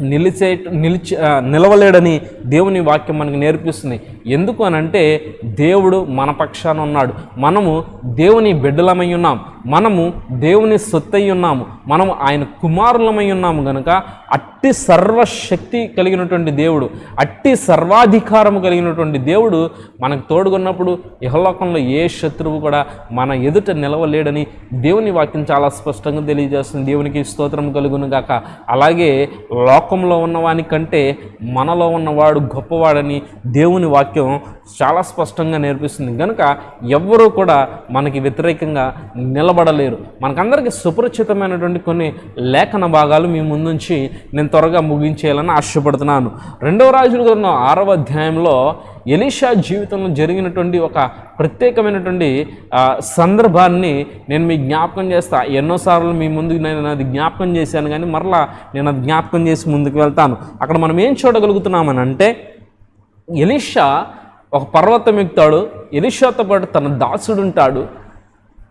నిలిచే నిలిచి నిలవలేడని దేవుని వాక్యం మనకు నేర్పిస్తుంది. ఎందుకు అనంటే దేవుడు మన పక్షాన ఉన్నాడు. మనము దేవుని బిడ్డలమై ఉన్నాం. మనము దేవుని సొత్తై ఉన్నాము. మనము ఆయన కుమారులమై ఉన్నాము గనుక అట్టి సర్వశక్తి కలిగినటువంటి దేవుడు అట్టి సర్వాధికారము కలిగినటువంటి దేవుడు మనకు తోడుగున్నప్పుడు ఇహలోకంలో ఏ శత్రువు కూడా మన ఎదుట నిలవలేడని దేవుని వాక్యం చాలా స్పష్టంగా తెలియజేస్తుంది. దేవునికి స్తోత్రం కలుగును గాక. అలాగే లోకంలో ఉన్నవాని కంటే మనలో ఉన్నవాడు గొప్పవాడని దేవుని వాక్యం చాలా స్పష్టంగా నేర్పిస్తుంది. కనుక ఎవ్వరూ కూడా మనకి వ్యతిరేకంగా నిలబడలేరు. మనకందరికీ సుపరిచితమైనటువంటి కొన్ని లేఖన భాగాలు మీ ముందుంచి నేను త్వరగా ముగించేయాలని ఆశపడుతున్నాను. రెండవ రాజుల గ్రంథం ఆరవ అధ్యాయంలో ఎలీషా జీవితంలో జరిగినటువంటి ఒక ప్రత్యేకమైనటువంటి సందర్భాన్ని నేను మీ జ్ఞాపకం చేస్తా. ఎన్నోసార్లు మీ ముందుకు నేను అది జ్ఞాపకం చేశాను కానీ మరలా నేను అది జ్ఞాపకం చేసి ముందుకు వెళ్తాను. అక్కడ మనం ఏం చూడగలుగుతున్నామని అంటే ఎలీషా ఒక పర్వతం ఎక్కుతాడు ఎలిషాతో పాటు తన దాసుడు ఉంటాడు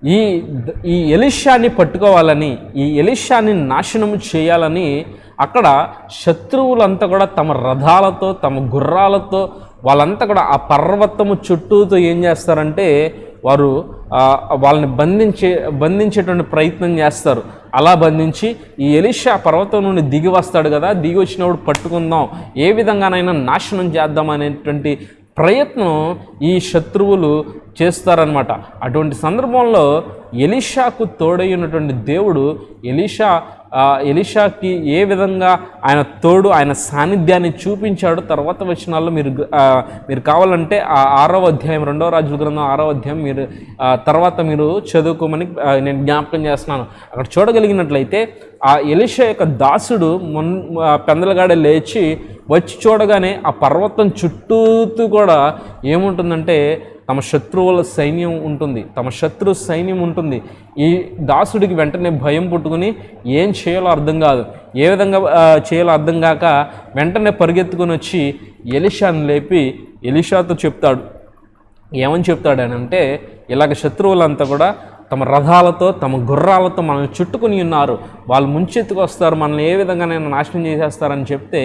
ఈ ఈ ఎలిషాని పట్టుకోవాలని ఈ ఎలిషాని నాశనం చేయాలని అక్కడ శత్రువులంతా కూడా తమ రథాలతో తమ గుర్రాలతో వాళ్ళంతా కూడా ఆ పర్వతము చుట్టూతో ఏం చేస్తారంటే వారు వాళ్ళని బంధించే బంధించేటువంటి ప్రయత్నం చేస్తారు. అలా బంధించి ఈ ఎలిషా పర్వతం నుండి దిగి వస్తాడు కదా దిగి వచ్చినప్పుడు పట్టుకుందాం ఏ విధంగానైనా నాశనం చేద్దాం అనేటువంటి ప్రయత్నం ఈ శత్రువులు చేస్తారనమాట అటువంటి సందర్భంలో ఎలీషాకు తోడైనటువంటి దేవుడు ఎలీషా ఎలిషాకి ఎలీషాకి ఏ విధంగా ఆయన తోడు ఆయన సాన్నిధ్యాన్ని చూపించాడు తర్వాత వచనాల్లో మీరు మీరు కావాలంటే ఆ ఆరో అధ్యాయం రెండవ రాజుల గ్రంథం ఆరో అధ్యాయం మీరు తర్వాత మీరు చదువుకోమని నేను జ్ఞాపకం చేస్తున్నాను. అక్కడ చూడగలిగినట్లయితే ఆ ఎలీషా యొక్క దాసుడు మొన్ పెందలగాడ లేచి వచ్చి చూడగానే ఆ పర్వతం చుట్టూతూ కూడా ఏముంటుందంటే తమ శత్రువుల సైన్యం ఉంటుంది. తమ శత్రు సైన్యం ఉంటుంది. ఈ దాసుడికి వెంటనే భయం పుట్టుకుని ఏం చేయాలో అర్థం కాదు. ఏ విధంగా చేయాలో అర్థం కాక వెంటనే పరిగెత్తుకొని వచ్చి ఎలిషాను లేపి ఎలిషాతో చెప్తాడు. ఏమని చెప్తాడనంటే ఇలాగ శత్రువులంతా కూడా తమ రథాలతో తమ గుర్రాలతో మనల్ని చుట్టుకుని ఉన్నారు. వాళ్ళు ముంచెత్తుకు వస్తారు. మనల్ని ఏ విధంగా నేను నాశనం చేసేస్తారని చెప్తే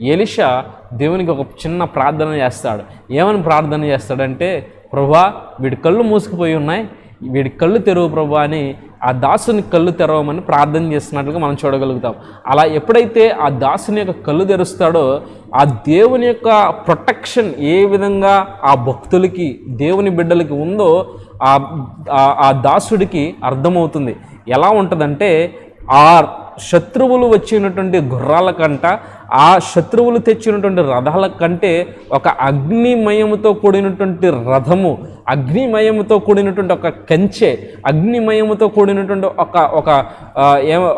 ఎలిషా దేవునికి ఒక చిన్న ప్రార్థన చేస్తాడు. ఏమని ప్రార్థన చేస్తాడంటే ప్రభా వీడి కళ్ళు మూసుకుపోయి ఉన్నాయి. వీడి కళ్ళు తెరువు ప్రభా అని ఆ దాసుని కళ్ళు తెరవమని ప్రార్థన చేస్తున్నట్లుగా మనం చూడగలుగుతాం. అలా ఎప్పుడైతే ఆ దాసుని యొక్క కళ్ళు తెరుస్తాడో ఆ దేవుని యొక్క ప్రొటెక్షన్ ఏ విధంగా ఆ భక్తులకి దేవుని బిడ్డలకి ఉందో ఆ ఆ- దాసుడికి అర్థమవుతుంది. ఎలా ఉంటుందంటే ఆ శత్రువులు వచ్చినటువంటి గుర్రాల కంట ఆ శత్రువులు తెచ్చినటువంటి రథాల కంటే ఒక అగ్నిమయముతో కూడినటువంటి రథము అగ్నిమయముతో కూడినటువంటి ఒక కంచె అగ్నిమయముతో కూడినటువంటి ఒక ఒక ఆ,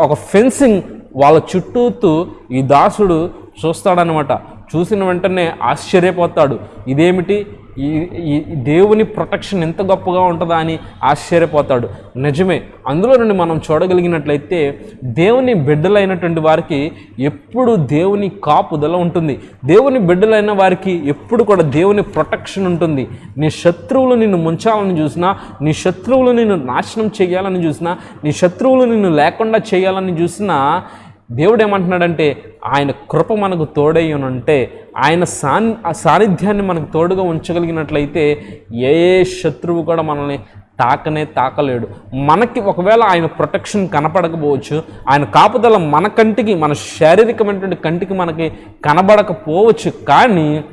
ఒక ఫెన్సింగ్ వాళ్ళ చుట్టూతూ ఈ దాసుడు చూస్తాడనమాట చూసిన వెంటనే ఆశ్చర్యపోతాడు. ఇదేమిటి? ఈ ఈ దేవుని ప్రొటెక్షన్ ఎంత గొప్పగా ఉంటుందా అని ఆశ్చర్యపోతాడు. నిజమే అందులో నుండి మనం చూడగలిగినట్లయితే దేవుని బిడ్డలైనటువంటి వారికి ఎప్పుడు దేవుని కాపుదల ఉంటుంది. దేవుని బిడ్డలైన వారికి ఎప్పుడు కూడా దేవుని ప్రొటెక్షన్ ఉంటుంది. నీ శత్రువులు నిన్ను ముంచాలని చూసినా నీ శత్రువులు నిన్ను నాశనం చేయాలని చూసినా నీ శత్రువులు నిన్ను లేకుండా చేయాలని చూసినా దేవుడు ఏమంటున్నాడంటే ఆయన కృప మనకు తోడై ఉంటే ఆయన సాన్ ఆ సాన్నిధ్యాన్ని మనకు తోడుగా ఉంచగలిగినట్లయితే ఏ ఏ శత్రువు కూడా మనల్ని తాకనే తాకలేడు. మనకి ఒకవేళ ఆయన ప్రొటెక్షన్ కనపడకపోవచ్చు ఆయన కాపుదల మన కంటికి మన శారీరకమైనటువంటి కంటికి మనకి కనబడకపోవచ్చు కానీ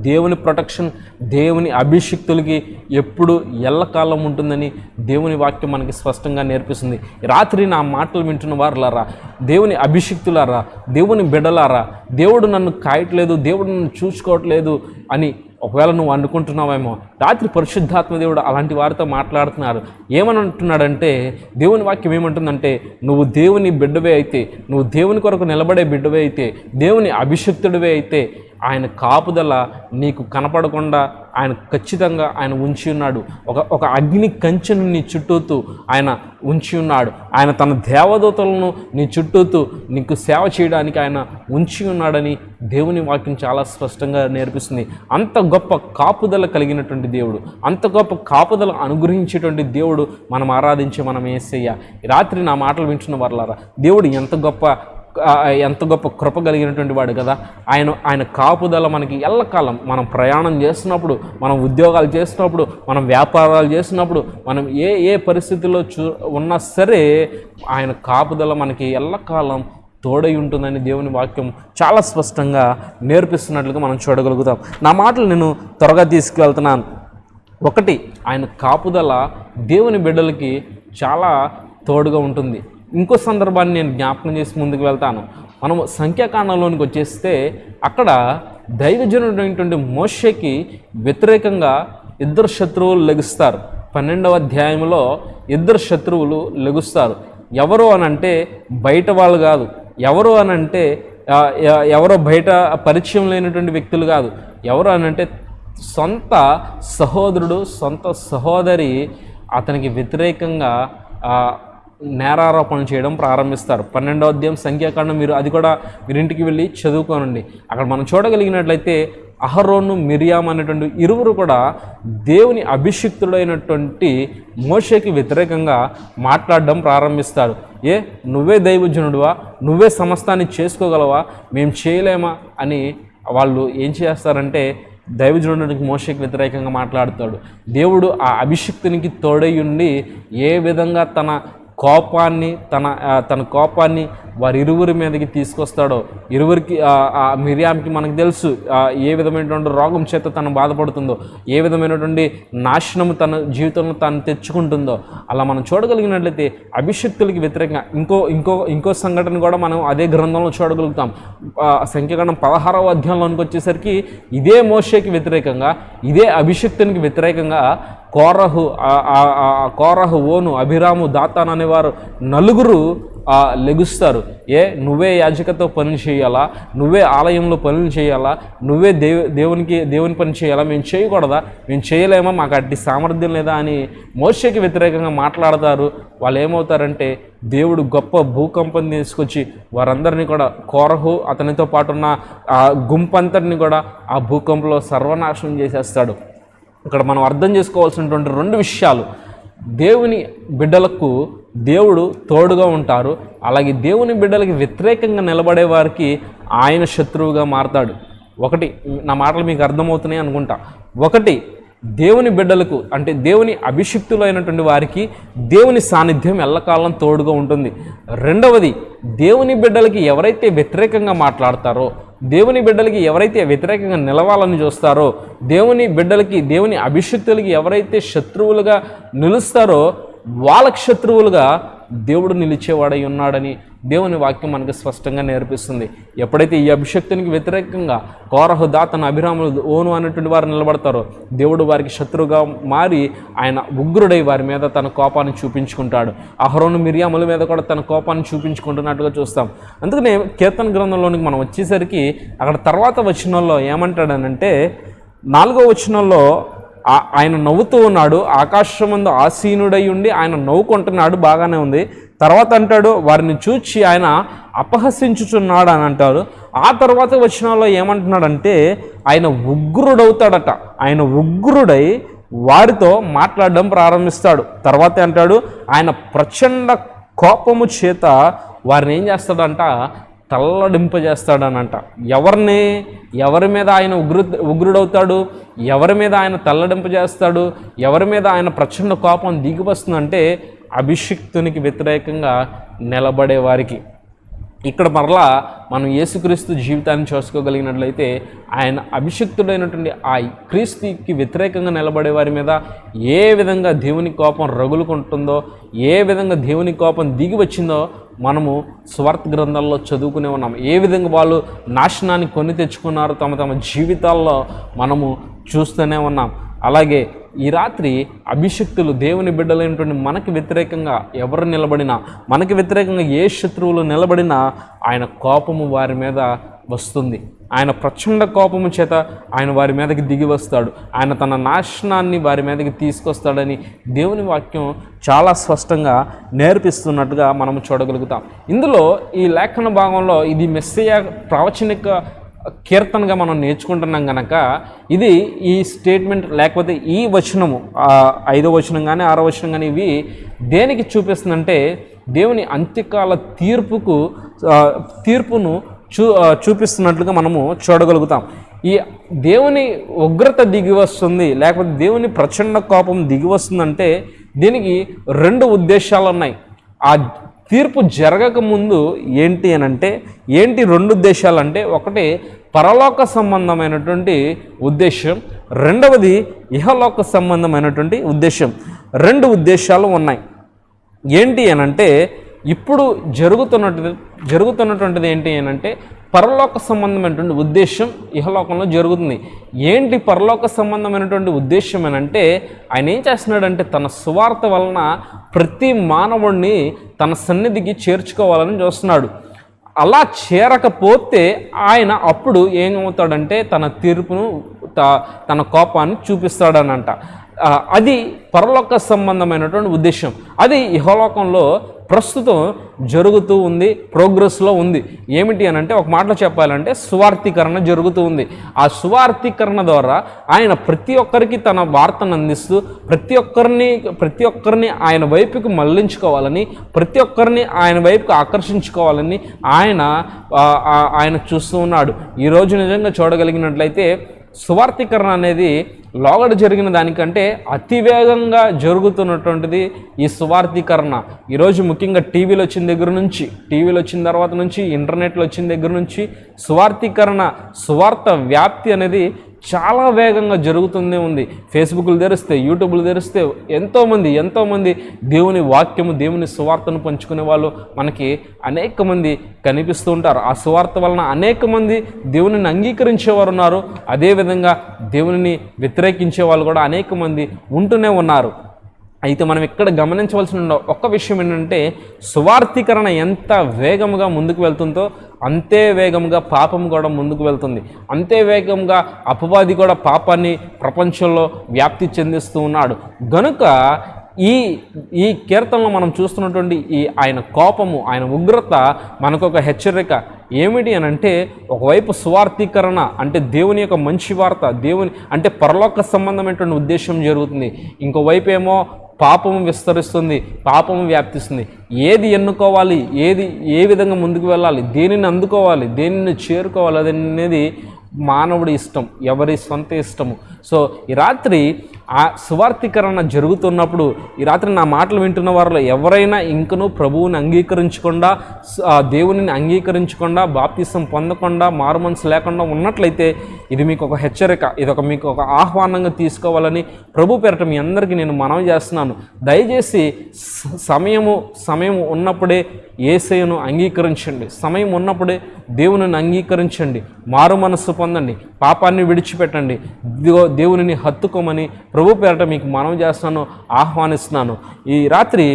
దేవుని ప్రొటెక్షన్ దేవుని అభిషిక్తులకి ఎప్పుడు ఎల్లకాలం ఉంటుందని దేవుని వాక్యం మనకి స్పష్టంగా నేర్పిస్తుంది. రాత్రి నా మాటలు వింటున్న వారులారా దేవుని అభిషిక్తులారా దేవుని బిడ్డలారా దేవుడు నన్ను కాయట్లేదు దేవుడు నన్ను చూసుకోవట్లేదు అని ఒకవేళ నువ్వు అనుకుంటున్నావేమో రాత్రి పరిశుద్ధాత్మ దేవుడు అలాంటి వారితో మాట్లాడుతున్నారు. ఏమని అంటున్నాడంటే దేవుని వాక్యం ఏమంటుందంటే నువ్వు దేవుని బిడ్డవే అయితే నువ్వు దేవుని కొరకు నిలబడే బిడ్డవే అయితే దేవుని అభిషక్తుడివే అయితే ఆయన కాపుదల నీకు కనపడకుండా ఆయన ఖచ్చితంగా ఆయన ఉంచి ఉన్నాడు. ఒక ఒక అగ్ని కంచెను నీ చుట్టూతూ ఆయన ఉంచి ఉన్నాడు. ఆయన తన దేవదూతలను నీ చుట్టూతూ నీకు సేవ చేయడానికి ఆయన ఉంచి ఉన్నాడని దేవుని వాక్యం చాలా స్పష్టంగా నేర్పిస్తుంది. అంత గొప్ప కాపుదల కలిగినటువంటి దేవుడు అంత గొప్ప కాపుదల అనుగ్రహించేటువంటి దేవుడు మనం ఆరాధించే మనం ఏసయ్య. రాత్రి నా మాటలు వింటున్న వర్లారా దేవుడు ఎంత గొప్ప ఎంత గొప్ప కృప కలిగినటువంటి వాడు కదా. ఆయన ఆయన కాపుదల మనకి ఎల్లకాలం మనం ప్రయాణం చేస్తున్నప్పుడు మనం ఉద్యోగాలు చేస్తున్నప్పుడు మనం వ్యాపారాలు చేస్తున్నప్పుడు మనం ఏ ఏ పరిస్థితుల్లో చూ ఉన్నా సరే ఆయన కాపుదల మనకి ఎల్లకాలం తోడై ఉంటుందని దేవుని వాక్యం చాలా స్పష్టంగా నేర్పిస్తున్నట్లుగా మనం చూడగలుగుతాం. నా మాటలు నేను త్వరగా తీసుకువెళ్తున్నాను. ఒకటి ఆయన కాపుదల దేవుని బిడ్డలకి చాలా తోడుగా ఉంటుంది. ఇంకో సందర్భాన్ని నేను జ్ఞాపకం చేసి ముందుకు వెళ్తాను. మనం సంఖ్యాకాండంలోనికి వచ్చేస్తే అక్కడ దైవజనుడైనటువంటి మోషకి వ్యతిరేకంగా ఇద్దరు శత్రువులు లెగుస్తారు. పన్నెండవ అధ్యాయంలో ఇద్దరు శత్రువులు లెగుస్తారు. ఎవరు అనంటే బయట వాళ్ళు కాదు. ఎవరు అనంటే ఎవరో బయట పరిచయం లేనటువంటి వ్యక్తులు కాదు. ఎవరు అనంటే సొంత సహోదరుడు సొంత సహోదరి అతనికి వ్యతిరేకంగా నేరారోపణ చేయడం ప్రారంభిస్తారు. పన్నెండవ అధ్యాయం సంఖ్యాకాండం మీరు అది కూడా మీరు ఇంటికి వెళ్ళి చదువుకోనండి. అక్కడ మనం చూడగలిగినట్లయితే అహరోను మిరియాం అనేటువంటి ఇరువురు కూడా దేవుని అభిషిక్తుడైనటువంటి మోషకి వ్యతిరేకంగా మాట్లాడడం ప్రారంభిస్తారు. ఏ? నువ్వే దైవజనుడువా? నువ్వే సమస్తాన్ని చేసుకోగలవా? మేము చేయలేమా? అని వాళ్ళు ఏం చేస్తారంటే దైవజనుడికి మోషకి వ్యతిరేకంగా మాట్లాడుతాడు. దేవుడు ఆ అభిషిక్తునికి తోడై ఉండి ఏ విధంగా తన కోపాన్ని తన తన కోపాన్ని వారి ఇరువురి మీదకి తీసుకొస్తాడో ఇరువురికి ఆ, మిరియాంకి మనకు తెలుసు ఏ విధమైనటువంటి రోగం చేత తను బాధపడుతుందో ఏ విధమైనటువంటి నాశనము తన జీవితంలో తాను తెచ్చుకుంటుందో అలా మనం చూడగలిగినట్లయితే అభిషక్తులకి వ్యతిరేకంగా ఇంకో ఇంకో ఇంకో సంఘటన కూడా మనం అదే గ్రంథంలో చూడగలుగుతాం. ఆ, సంఖ్యాకాండం పదహారవ అధ్యాయంలోనికి వచ్చేసరికి ఇదే మోషేకి వ్యతిరేకంగా ఇదే అభిషక్తునికి వ్యతిరేకంగా కోరహు ఆ- కోరహు ఓను అభిరాము దాతాన్ అనేవారు నలుగురు లెగుస్తారు. ఏ నువ్వే యాజకతో పనులు చేయాలా? నువ్వే ఆలయంలో పనులు చేయాలా? నువ్వే దేవు దేవునికి దేవుని పని చేయాలా? మేము చేయకూడదా? మేము చేయలేమా? మాకు అట్టి సామర్థ్యం లేదా అని మోషకి వ్యతిరేకంగా మాట్లాడతారు. వాళ్ళు ఏమవుతారంటే దేవుడు గొప్ప భూకంపం తీసుకొచ్చి వారందరినీ కూడా కోరహు అతనితో పాటు ఉన్న ఆ గుంపంతటిని కూడా ఆ భూకంపంలో సర్వనాశనం చేసేస్తాడు. ఇక్కడ మనం అర్థం చేసుకోవాల్సినటువంటి రెండు విషయాలు. దేవుని బిడ్డలకు దేవుడు తోడుగా ఉంటారు. అలాగే దేవుని బిడ్డలకి వ్యతిరేకంగా నిలబడే వారికి ఆయన శత్రువుగా మారతాడు. ఒకటి నా మాటలు మీకు అర్థమవుతున్నాయి అనుకుంటా. ఒకటి దేవుని బిడ్డలకు అంటే దేవుని అభిషిక్తులైనటువంటి వారికి దేవుని సాన్నిధ్యం ఎల్లకాలం తోడుగా ఉంటుంది. రెండవది దేవుని బిడ్డలకి ఎవరైతే వ్యతిరేకంగా మాట్లాడతారో దేవుని బిడ్డలకి ఎవరైతే వ్యతిరేకంగా నిలవాలని చూస్తారో దేవుని బిడ్డలకి దేవుని అభిషక్తులకి ఎవరైతే శత్రువులుగా నిలుస్తారో వాళ్ళకి శత్రువులుగా దేవుడు నిలిచేవాడై ఉన్నాడని దేవుని వాక్యం మనకు స్పష్టంగా నేర్పిస్తుంది. ఎప్పుడైతే ఈ అభిషక్తునికి వ్యతిరేకంగా కోరహు తన అభిరాములు ఓను అనేటువంటి వారు నిలబడతారో దేవుడు వారికి శత్రువుగా మారి ఆయన ఉగ్రుడై వారి మీద తన కోపాన్ని చూపించుకుంటాడు. అహరోను మిరియాముల మీద కూడా తన కోపాన్ని చూపించుకుంటున్నట్టుగా చూస్తాం. అందుకనే కీర్తన గ్రంథంలోనికి మనం వచ్చేసరికి అక్కడ తర్వాత వచనంలో ఏమంటాడనంటే నాలుగో వచనంలో ఆయన నవ్వుతూ ఉన్నాడు. ఆకాశమందు ఆసీనుడై ఉండి ఆయన నవ్వుకుంటున్నాడు బాగానే ఉంది. తర్వాత అంటాడు వారిని చూచి ఆయన అపహసించుచున్నాడు అని అంటాడు. ఆ తర్వాత వచనాల్లో ఏమంటున్నాడంటే ఆయన ఉగ్రుడవుతాడట. ఆయన ఉగ్రుడై వారితో మాట్లాడడం ప్రారంభిస్తాడు. తర్వాత అంటాడు ఆయన ప్రచండ కోపము చేత వారిని ఏం చేస్తాడంట తల్లడింపజేస్తాడనంట. ఎవరిని? ఎవరి మీద ఆయన ఉగ్రు ఉగ్రుడవుతాడు? ఎవరి మీద ఆయన తల్లడింపజేస్తాడు? ఎవరి మీద ఆయన ప్రచండ కోపం దిగివస్తుందంటే అభిషిక్తునికి వ్యతిరేకంగా నిలబడే వారికి ఇక్కడ మరలా మనం యేసుక్రీస్తు జీవితాన్ని చూసుకోగలిగినట్లయితే ఆయన అభిషక్తుడైనటువంటి ఆ క్రీస్తుకి వ్యతిరేకంగా నిలబడే వారి మీద ఏ విధంగా దేవుని కోపం రగులుకుంటుందో ఏ విధంగా దేవుని కోపం దిగి వచ్చిందో మనము స్వార్థ గ్రంథాల్లో చదువుకునే ఉన్నాం ఏ విధంగా వాళ్ళు నాశనాన్ని కొని తెచ్చుకున్నారో తమ తమ జీవితాల్లో మనము చూస్తూనే ఉన్నాం. అలాగే ఈ రాత్రి అభిషక్తులు దేవుని బిడ్డలైనటువంటి మనకి వ్యతిరేకంగా ఎవరు నిలబడినా మనకి వ్యతిరేకంగా ఏ శత్రువులు నిలబడినా ఆయన కోపము వారి మీద వస్తుంది. ఆయన ప్రచండ కోపము చేత ఆయన వారి మీదకి దిగి వస్తాడు. ఆయన తన నాశనాన్ని వారి మీదకి తీసుకొస్తాడని దేవుని వాక్యం చాలా స్పష్టంగా నేర్పిస్తున్నట్టుగా మనం చూడగలుగుతాం. ఇందులో ఈ లేఖన భాగంలో ఇది మెస్సయ ప్రవచనిక కీర్తనగా మనం నేర్చుకుంటున్నాం కనుక ఇది ఈ స్టేట్మెంట్ లేకపోతే ఈ వచనము ఐదో వచనం కానీ ఆరో వచనం కానీ ఇవి దేనికి చూపిస్తుందంటే దేవుని అంత్యకాల తీర్పుకు తీర్పును చూ చూపిస్తున్నట్లుగా మనము చూడగలుగుతాం. ఈ దేవుని ఉగ్రత దిగి వస్తుంది లేకపోతే దేవుని ప్రచండ కోపం దిగి వస్తుందంటే దీనికి రెండు ఉద్దేశాలు ఉన్నాయి ఆ తీర్పు జరగక ముందు ఏంటి అని అంటే ఏంటి రెండు ఉద్దేశాలు అంటే ఒకటి పరలోక సంబంధమైనటువంటి ఉద్దేశం రెండవది ఇహలోక సంబంధమైనటువంటి ఉద్దేశం రెండు ఉద్దేశాలు ఉన్నాయి. ఏంటి అని అంటే ఇప్పుడు జరుగుతున్నటువంటి జరుగుతున్నటువంటిది ఏంటి అని అంటే పరలోక సంబంధమైనటువంటి ఉద్దేశం ఇహలోకంలో జరుగుతుంది. ఏంటి పరలోక సంబంధమైనటువంటి ఉద్దేశం అని అంటే ఆయన ఏం చేస్తున్నాడంటే తన సువార్త వలన ప్రతి మానవుడిని తన సన్నిధికి చేర్చుకోవాలని చూస్తున్నాడు. అలా చేరకపోతే ఆయన అప్పుడు ఏమవుతాడంటే తన తీర్పును తన కోపాన్ని చూపిస్తాడనంట. అది పరలోక సంబంధమైనటువంటి ఉద్దేశం అది ఇహలోకంలో ప్రస్తుతం జరుగుతూ ఉంది ప్రోగ్రెస్లో ఉంది. ఏమిటి అని అంటే ఒక మాటలో చెప్పాలంటే సువార్థీకరణ జరుగుతూ ఉంది. ఆ సువార్థీకరణ ద్వారా ఆయన ప్రతి ఒక్కరికి తన వార్తను అందిస్తూ ప్రతి ఒక్కరిని ప్రతి ఒక్కరిని ఆయన వైపుకి మళ్ళించుకోవాలని ప్రతి ఒక్కరిని ఆయన వైపుకి ఆకర్షించుకోవాలని ఆయన ఆయన చూస్తూ ఉన్నాడు. ఈరోజు నిజంగా చూడగలిగినట్లయితే సువార్థీకరణ అనేది లోగడ జరిగిన దానికంటే అతివేగంగా జరుగుతున్నటువంటిది ఈ సువార్థీకరణ. ఈరోజు ముఖ్యంగా టీవీలు వచ్చిన దగ్గర నుంచి టీవీలు వచ్చిన తర్వాత నుంచి ఇంటర్నెట్లు వచ్చిన దగ్గర నుంచి సువార్థీకరణ సువార్త వ్యాప్తి అనేది చాలా వేగంగా జరుగుతూనే ఉంది. ఫేస్బుక్లు తెరిస్తే యూట్యూబ్లు తెరిస్తే ఎంతోమంది ఎంతోమంది దేవుని వాక్యము దేవుని సువార్తను పంచుకునే వాళ్ళు మనకి అనేక మంది కనిపిస్తూ ఉంటారు. ఆ సువార్త వలన అనేక మంది దేవునిని అంగీకరించేవారు ఉన్నారు. అదేవిధంగా దేవునిని వ్యతిరేకించే వాళ్ళు కూడా అనేక మంది ఉంటూనే ఉన్నారు. అయితే మనం ఇక్కడ గమనించవలసిన ఒక్క విషయం ఏంటంటే సువార్థీకరణ ఎంత వేగముగా ముందుకు వెళ్తుందో అంతే వేగంగా పాపం కూడా ముందుకు వెళ్తుంది. అంతే వేగంగా అపవాది కూడా పాపాన్ని ప్రపంచంలో వ్యాప్తి చెందిస్తూ ఉన్నాడు. గనుక ఈ ఈ కీర్తనలో మనం చూస్తున్నటువంటి ఈ ఆయన కోపము ఆయన ఉగ్రత మనకు ఒక హెచ్చరిక ఏమిటి అని అంటే ఒకవైపు స్వార్థీకరణ అంటే దేవుని యొక్క మంచి వార్త దేవుని అంటే పరలోక సంబంధమైనటువంటి ఉద్దేశం జరుగుతుంది. ఇంకోవైపు ఏమో పాపము విస్తరిస్తుంది పాపము వ్యాప్తిస్తుంది. ఏది ఎన్నుకోవాలి ఏది ఏ విధంగా ముందుకు వెళ్ళాలి దేనిని అందుకోవాలి దేనిని చేరుకోవాలి అది అనేది మానవుడి ఇష్టం ఎవరి సొంత ఇష్టము. సో ఈ రాత్రి ఆ సువార్థీకరణ జరుగుతున్నప్పుడు ఈ రాత్రి నా మాటలు వింటున్న వారిలో ఎవరైనా ఇంకనూ ప్రభువుని అంగీకరించకుండా స- దేవునిని అంగీకరించకుండా బాప్తిసం పొందకుండా మారుమనసు లేకుండా ఉన్నట్లయితే ఇది మీకు ఒక హెచ్చరిక ఇది ఒక మీకు ఒక ఆహ్వానంగా తీసుకోవాలని ప్రభు పేరట మీ అందరికీ నేను మనవి చేస్తున్నాను. దయచేసి సమయము సమయం ఉన్నప్పుడే ఏసయను అంగీకరించండి. సమయం ఉన్నప్పుడే దేవునిని అంగీకరించండి. మారు మనస్సు పొందండి. పాపాన్ని విడిచిపెట్టండి. ఇదిగో దేవునిని హత్తుకోమని ప్రభు పేరట మీకు మనం చేస్తాను ఆహ్వానిస్తున్నాను. ఈ రాత్రి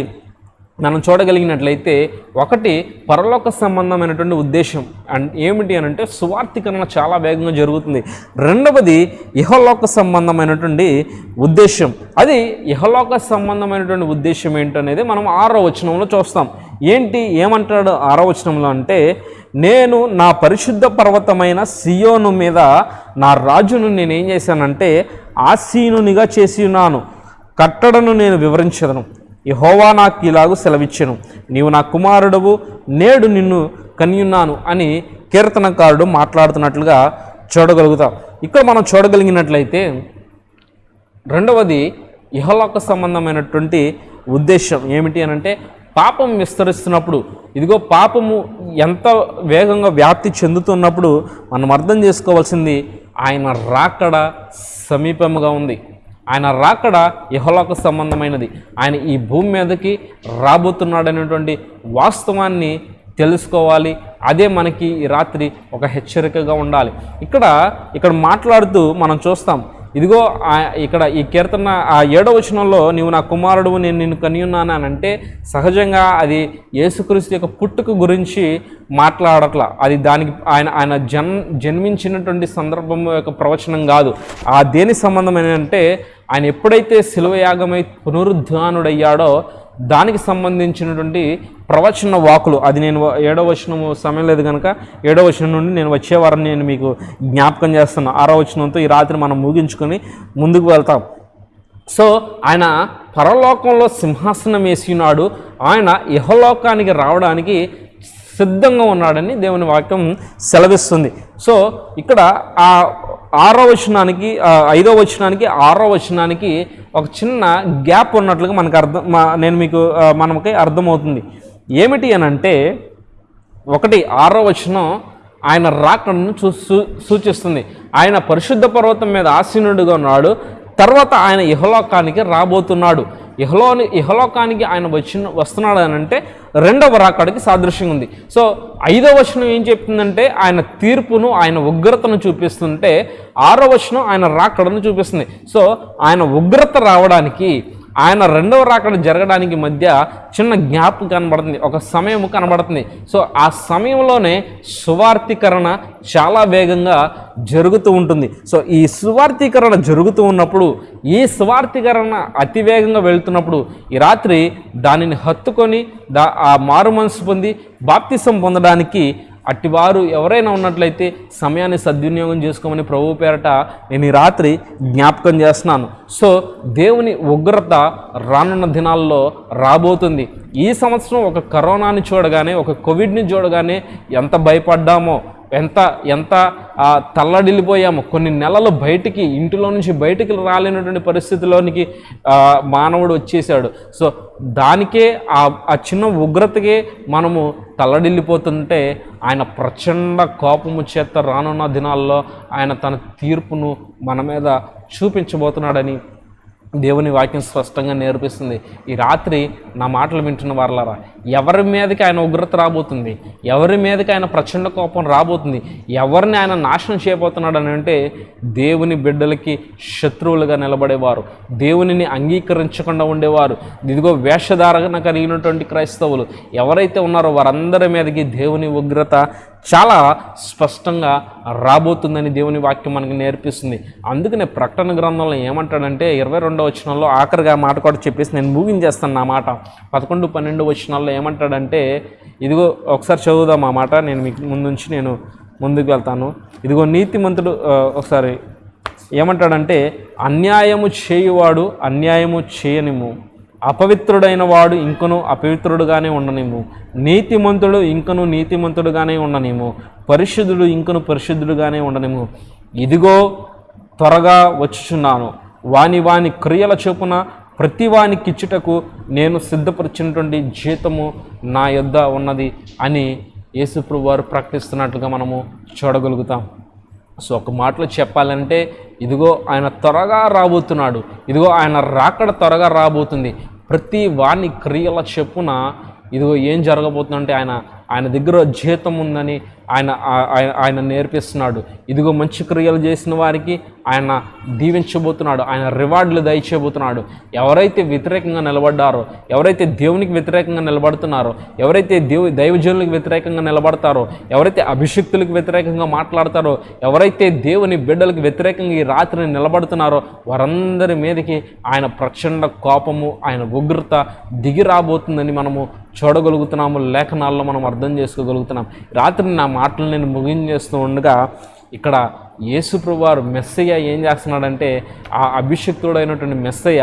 మనం చూడగలిగినట్లయితే ఒకటి పరలోక సంబంధమైనటువంటి ఉద్దేశం. అండ్ ఏమిటి అని అంటే సువార్థీకరణ చాలా వేగంగా జరుగుతుంది. రెండవది ఇహలోక సంబంధమైనటువంటి ఉద్దేశం. అది ఇహలోక సంబంధమైనటువంటి ఉద్దేశం ఏంటనేది మనం ఆరో వచనంలో చూస్తాం. ఏంటి? ఏమంటాడు ఆరో వచనంలో అంటే నేను నా పరిశుద్ధ పర్వతమైన సియోను మీద నా రాజును నేనేం చేశానంటే ఆసీనునిగా చేసి ఉన్నాను. కట్టడను నేను వివరించదను. యహోవా నాకు ఇలాగూ సెలవిచ్చెను. నీవు నా కుమారుడవు నేడు నిన్ను కనియున్నాను అని కీర్తనకారుడు మాట్లాడుతున్నట్లుగా చూడగలుగుతాం. ఇక్కడ మనం చూడగలిగినట్లయితే రెండవది ఇహలోక సంబంధమైనటువంటి ఉద్దేశం ఏమిటి అని అంటే పాపం విస్తరిస్తున్నప్పుడు ఇదిగో పాపము ఎంత వేగంగా వ్యాప్తి చెందుతున్నప్పుడు మనం అర్థం చేసుకోవాల్సింది ఆయన రాకడ సమీపముగా ఉంది. ఆయన రాకడ ఇహలోక సంబంధమైనది. ఆయన ఈ భూమి మీదకి రాబోతున్నాడనేటువంటి వాస్తవాన్ని తెలుసుకోవాలి. అదే మనకి ఈ రాత్రి ఒక హెచ్చరికగా ఉండాలి. ఇక్కడ ఇక్కడ మాట్లాడుతూ మనం చూస్తాం ఇదిగో ఇక్కడ ఈ కీర్తన ఆ ఏడవ వచనంలో నీవు నా కుమారుడు నేను నిన్ను కనియున్నాను అని అంటే సహజంగా అది యేసుక్రీస్తు యొక్క పుట్టుక గురించి మాట్లాడట్ల. అది దానికి ఆయన ఆయన జన్ జన్మించినటువంటి సందర్భం యొక్క ప్రవచనం కాదు. ఆ దేని సంబంధమైన అంటే ఆయన ఎప్పుడైతే శిలువయాగమై పునరుద్ధానుడయ్యాడో దానికి సంబంధించినటువంటి ప్రవచన వాకులు. అది నేను ఏడవ వచనం సమయం లేదు కనుక ఏడవ వచనం నుండి నేను వచ్చే వారం నేను మీకు జ్ఞాపకం చేస్తాను ఆరో వచనంతో ఈ రాత్రి మనం ముగించుకొని ముందుకు వెళ్తాం. సో ఆయన పరలోకంలో సింహాసనం వేసినాడు ఆయన ఇహలోకానికి రావడానికి సిద్ధంగా ఉన్నాడని దేవుని వాక్యం సెలవిస్తుంది. సో ఇక్కడ ఆ ఆరో వచనానికి ఐదో వచనానికి ఆరో వచనానికి ఒక చిన్న గ్యాప్ ఉన్నట్లుగా మనకు అర్థం నేను మీకు మనకి అర్థమవుతుంది. ఏమిటి అని అంటే ఒకటి ఆరో వచనం ఆయన రాకడను చూ సూచిస్తుంది. ఆయన పరిశుద్ధ పర్వతం మీద ఆసీనుడిగా ఉన్నాడు. తర్వాత ఆయన ఇహలోకానికి రాబోతున్నాడు. ఇహలోని ఇహలోకానికి ఆయన వచ్చిన వస్తున్నాడు అని అంటే రెండవ రాకడికి సాదృశ్యంగా ఉంది. సో ఐదవ వచనం ఏం చెప్తుందంటే ఆయన తీర్పును ఆయన ఉగ్రతను చూపిస్తుంటే ఆరో వచనం ఆయన రాకడను చూపిస్తుంది. సో ఆయన ఉగ్రత రావడానికి ఆయన రెండవ రాకడ జరగడానికి మధ్య చిన్న జ్ఞాప్ కనబడుతుంది ఒక సమయం కనబడుతుంది. సో ఆ సమయంలోనే సువార్థీకరణ చాలా వేగంగా జరుగుతూ ఉంటుంది. సో ఈ సువార్థీకరణ జరుగుతూ ఉన్నప్పుడు ఈ సువార్థీకరణ అతి వేగంగా వెళ్తున్నప్పుడు ఈ రాత్రి దానిని హత్తుకొని దా ఆ మారు మనసు పొంది బాప్తిసం పొందడానికి అట్టివారు ఎవరైనా ఉన్నట్లయితే సమయాన్ని సద్వినియోగం చేసుకోమని ప్రభు పేరట నేను ఈ రాత్రి జ్ఞాపకం చేస్తున్నాను. సో దేవుని ఉగ్రత రానున్న దినాల్లో రాబోతుంది. ఈ సంవత్సరం ఒక కరోనాని చూడగానే ఒక కోవిడ్ని చూడగానే ఎంత భయపడ్డామో ఎంత ఎంత తల్లడిల్లిపోయామో. కొన్ని నెలలు బయటికి ఇంటిలో నుంచి బయటికి రాలేనటువంటి పరిస్థితిలోనికి మానవుడు వచ్చేసాడు సో దానికే ఆ ఆ చిన్న ఉగ్రతకే మనము తల్లడిల్లిపోతుంటే ఆయన ప్రచండ కోపము చేత రానున్న దినాల్లో ఆయన తన తీర్పును మన మీద చూపించబోతున్నాడని దేవుని వాక్యం స్పష్టంగా నేర్పిస్తుంది. ఈ రాత్రి నా మాటలు వింటున్న వారలారా ఎవరి మీదకి ఆయన ఉగ్రత రాబోతుంది? ఎవరి మీదకి ఆయన ప్రచండ కోపం రాబోతుంది? ఎవరిని ఆయన నాశనం చేయబోతున్నాడు అని అంటే దేవుని బిడ్డలకి శత్రువులుగా నిలబడేవారు. దేవునిని అంగీకరించకుండా ఉండేవారు. ఇదిగో వేషధారణ కలిగినటువంటి క్రైస్తవులు ఎవరైతే ఉన్నారో వారందరి మీదకి దేవుని ఉగ్రత చాలా స్పష్టంగా రాబోతుందని దేవుని వాక్యం మనకి నేర్పిస్తుంది. అందుకనే ప్రకటన గ్రంథంలో ఏమంటాడంటే ఇరవై రెండో వచనంలో ఆఖరిగా మాట కూడా చెప్పేసి నేను ముగించేస్తాను నా మాట. పదకొండు పన్నెండు వచనాల్లో ఏమంటాడంటే ఇదిగో ఒకసారి చదువుదాం ఆ మాట నేను మీకు ముందుంచి నేను ముందుకు వెళ్తాను. ఇదిగో నీతిమంతుడు ఒకసారి ఏమంటాడంటే అన్యాయము చేయువాడు అన్యాయము చేయనిము అపవిత్రుడైన వాడు ఇంకను అపవిత్రుడుగానే ఉండనేము నీతిమంతుడు ఇంకను నీతిమంతుడుగానే ఉండనేము పరిశుద్ధుడు ఇంకను పరిశుద్ధుడుగానే ఉండనేము ఇదిగో త్వరగా వచ్చుచున్నాను. వాని వాని క్రియల చొప్పున ప్రతి వానికిచ్చుటకు నేను సిద్ధపరిచినటువంటి జీతము నా యొద్ద ఉన్నది అని యేసుప్రభు వారు ప్రకటిస్తున్నట్లుగా మనము చూడగలుగుతాం. సో ఒక మాటలో చెప్పాలంటే ఇదిగో ఆయన త్వరగా రాబోతున్నాడు. ఇదిగో ఆయన రాకడ త్వరగా రాబోతుంది. ప్రతి వాని క్రియల చెప్పున ఇదిగో ఏం జరగబోతుందంటే ఆయన ఆయన దగ్గర జీతం ఉందని ఆయన ఆయన- ఆయన నేర్పిస్తున్నాడు. ఇదిగో మంచి క్రియలు చేసిన వారికి ఆయన దీవించబోతున్నాడు. ఆయన రివార్డులు దయచేయబోతున్నాడు. ఎవరైతే వ్యతిరేకంగా నిలబడ్డారో ఎవరైతే దేవునికి వ్యతిరేకంగా నిలబడుతున్నారో ఎవరైతే దేవు దైవజనులకు వ్యతిరేకంగా నిలబడతారో ఎవరైతే అభిషక్తులకు వ్యతిరేకంగా మాట్లాడతారో ఎవరైతే దేవుని బిడ్డలకు వ్యతిరేకంగా ఈ రాత్రిని నిలబడుతున్నారో వారందరి మీదకి ఆయన ప్రచండ కోపము ఆయన ఉగ్రత దిగి రాబోతుందని మనము చూడగలుగుతున్నాము. లేఖనాల్లో మనం అర్థం చేసుకోగలుగుతున్నాం. రాత్రి నా మాటలు నేను ముగించేస్తూ ఉండగా ఇక్కడ యేసుప్రభువారు మెస్సయ్య ఏం చేస్తున్నాడంటే ఆ అభిషక్తుడైనటువంటి మెస్సయ్య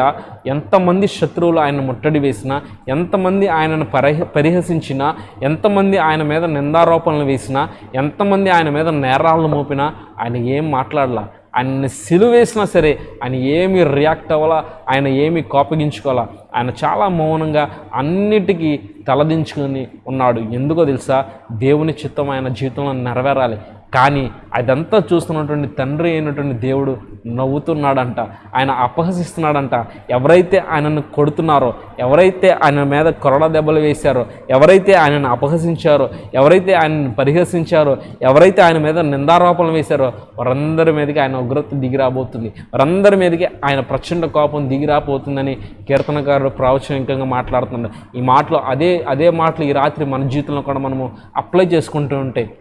ఎంతమంది శత్రువులు ఆయన ముట్టడి వేసినా ఎంతమంది ఆయనను పరిహ పరిహసించినా ఎంతమంది ఆయన మీద నిందారోపణలు వేసినా ఎంతమంది ఆయన మీద నేరాలను మోపినా ఆయన ఏం మాట్లాడలా. ఆయన్ని సిలువేసినా సరే ఆయన ఏమి రియాక్ట్ అవ్వాలా ఆయన ఏమి కోపగించుకోవాలా ఆయన చాలా మౌనంగా అన్నిటికీ తలదించుకొని ఉన్నాడు. ఎందుకో తెలుసా? దేవుని చిత్తం ఆయన జీవితంలో నెరవేరాలి. కానీ అదంతా చూస్తున్నటువంటి తండ్రి అయినటువంటి దేవుడు నవ్వుతున్నాడంట ఆయన అపహసిస్తున్నాడంట. ఎవరైతే ఆయనను కొడుతున్నారో ఎవరైతే ఆయన మీద కొరడ దెబ్బలు వేశారో ఎవరైతే ఆయనను అపహసించారో ఎవరైతే ఆయనను పరిహసించారో ఎవరైతే ఆయన మీద నిందారోపణలు వేశారో వారందరి మీదకి ఆయన ఉగ్రత దిగిరాబోతుంది. వారందరి మీదకి ఆయన ప్రచండ కోపం దిగిరాబోతుందని కీర్తనకారుడు ప్రావచనికంగా మాట్లాడుతున్నాడు. ఈ మాటలు అదే అదే మాటలు ఈ రాత్రి మన జీవితంలో కూడా మనము అప్లై చేసుకుంటూ ఉంటే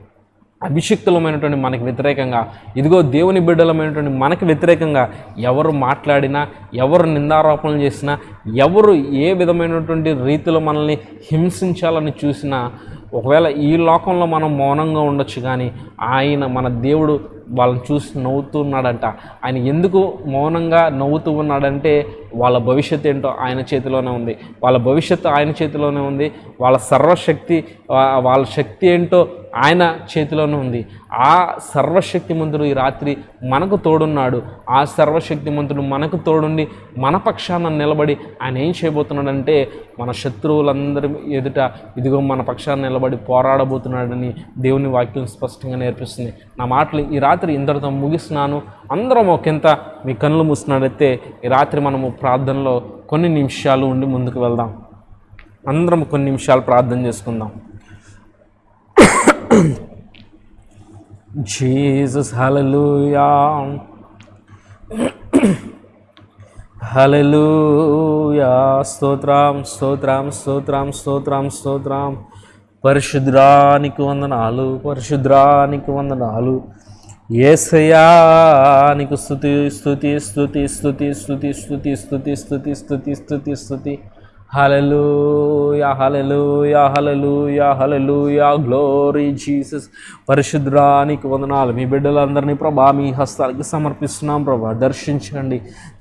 అభిషిక్తులమైనటువంటి మనకి వ్యతిరేకంగా ఇదిగో దేవుని బిడ్డలమైనటువంటి మనకి వ్యతిరేకంగా ఎవరు మాట్లాడినా ఎవరు నిందారోపణలు చేసినా ఎవరు ఏ విధమైనటువంటి రీతిలో మనల్ని హింసించాలని చూసినా ఒకవేళ ఈ లోకంలో మనం మౌనంగా ఉండొచ్చు కానీ ఆయన మన దేవుడు వాళ్ళని చూసి నవ్వుతున్నాడంట ఆయన ఎందుకు మౌనంగా నవ్వుతూ ఉన్నాడంటే వాళ్ళ భవిష్యత్తు ఏంటో ఆయన చేతిలోనే ఉంది. వాళ్ళ భవిష్యత్తు ఆయన చేతిలోనే ఉంది. వాళ్ళ సర్వశక్తి వాళ్ళ శక్తి ఏంటో ఆయన చేతిలోనే ఉంది. ఆ సర్వశక్తిమంతుడు ఈ రాత్రి మనకు తోడున్నాడు. ఆ సర్వశక్తిమంతుడు మనకు తోడుండి మన పక్షాన నిలబడి ఆయన ఏం చేయబోతున్నాడంటే మన శత్రువులందరి ఎదుట ఇదిగో మన పక్షాన నిలబడి పోరాడబోతున్నాడని దేవుని వాక్యం స్పష్టంగా నేర్పిస్తుంది. నా మాటలు ఈ రాత్రి రాత్రి ఇంతటితో ముగిస్తున్నాను. అందరం ఒకంత మీ కళ్ళు మూసినట్లయితే ఈ రాత్రి మనము ప్రార్థనలో కొన్ని నిమిషాలు ఉండి ముందుకు వెళ్దాం. అందరం కొన్ని నిమిషాలు ప్రార్థన చేసుకుందాం. జీసస్ హలలుయా హలలుయా స్తోత్రం స్తోత్రం స్తోత్రం స్తోత్రం స్తోత్రం. పరిశుద్రానికి వందనాలు పరిశుద్రానికి వందనాలు. ఏసయ్యా నీకు స్థుతి స్థుతి స్థుతి స్థుతి స్థుతి స్థుతి స్థుతి స్థుతి స్థుతి స్థుతి స్థుతి హలలుయా హలలుయా హలలుయా హలలుయా గ్లోరీ జీసస్ పరిశుద్రానికి వందనాలు. మీ బిడ్డలందరినీ ప్రభా మీ హస్తాలకి సమర్పిస్తున్నాం ప్రభా. దర్శించండి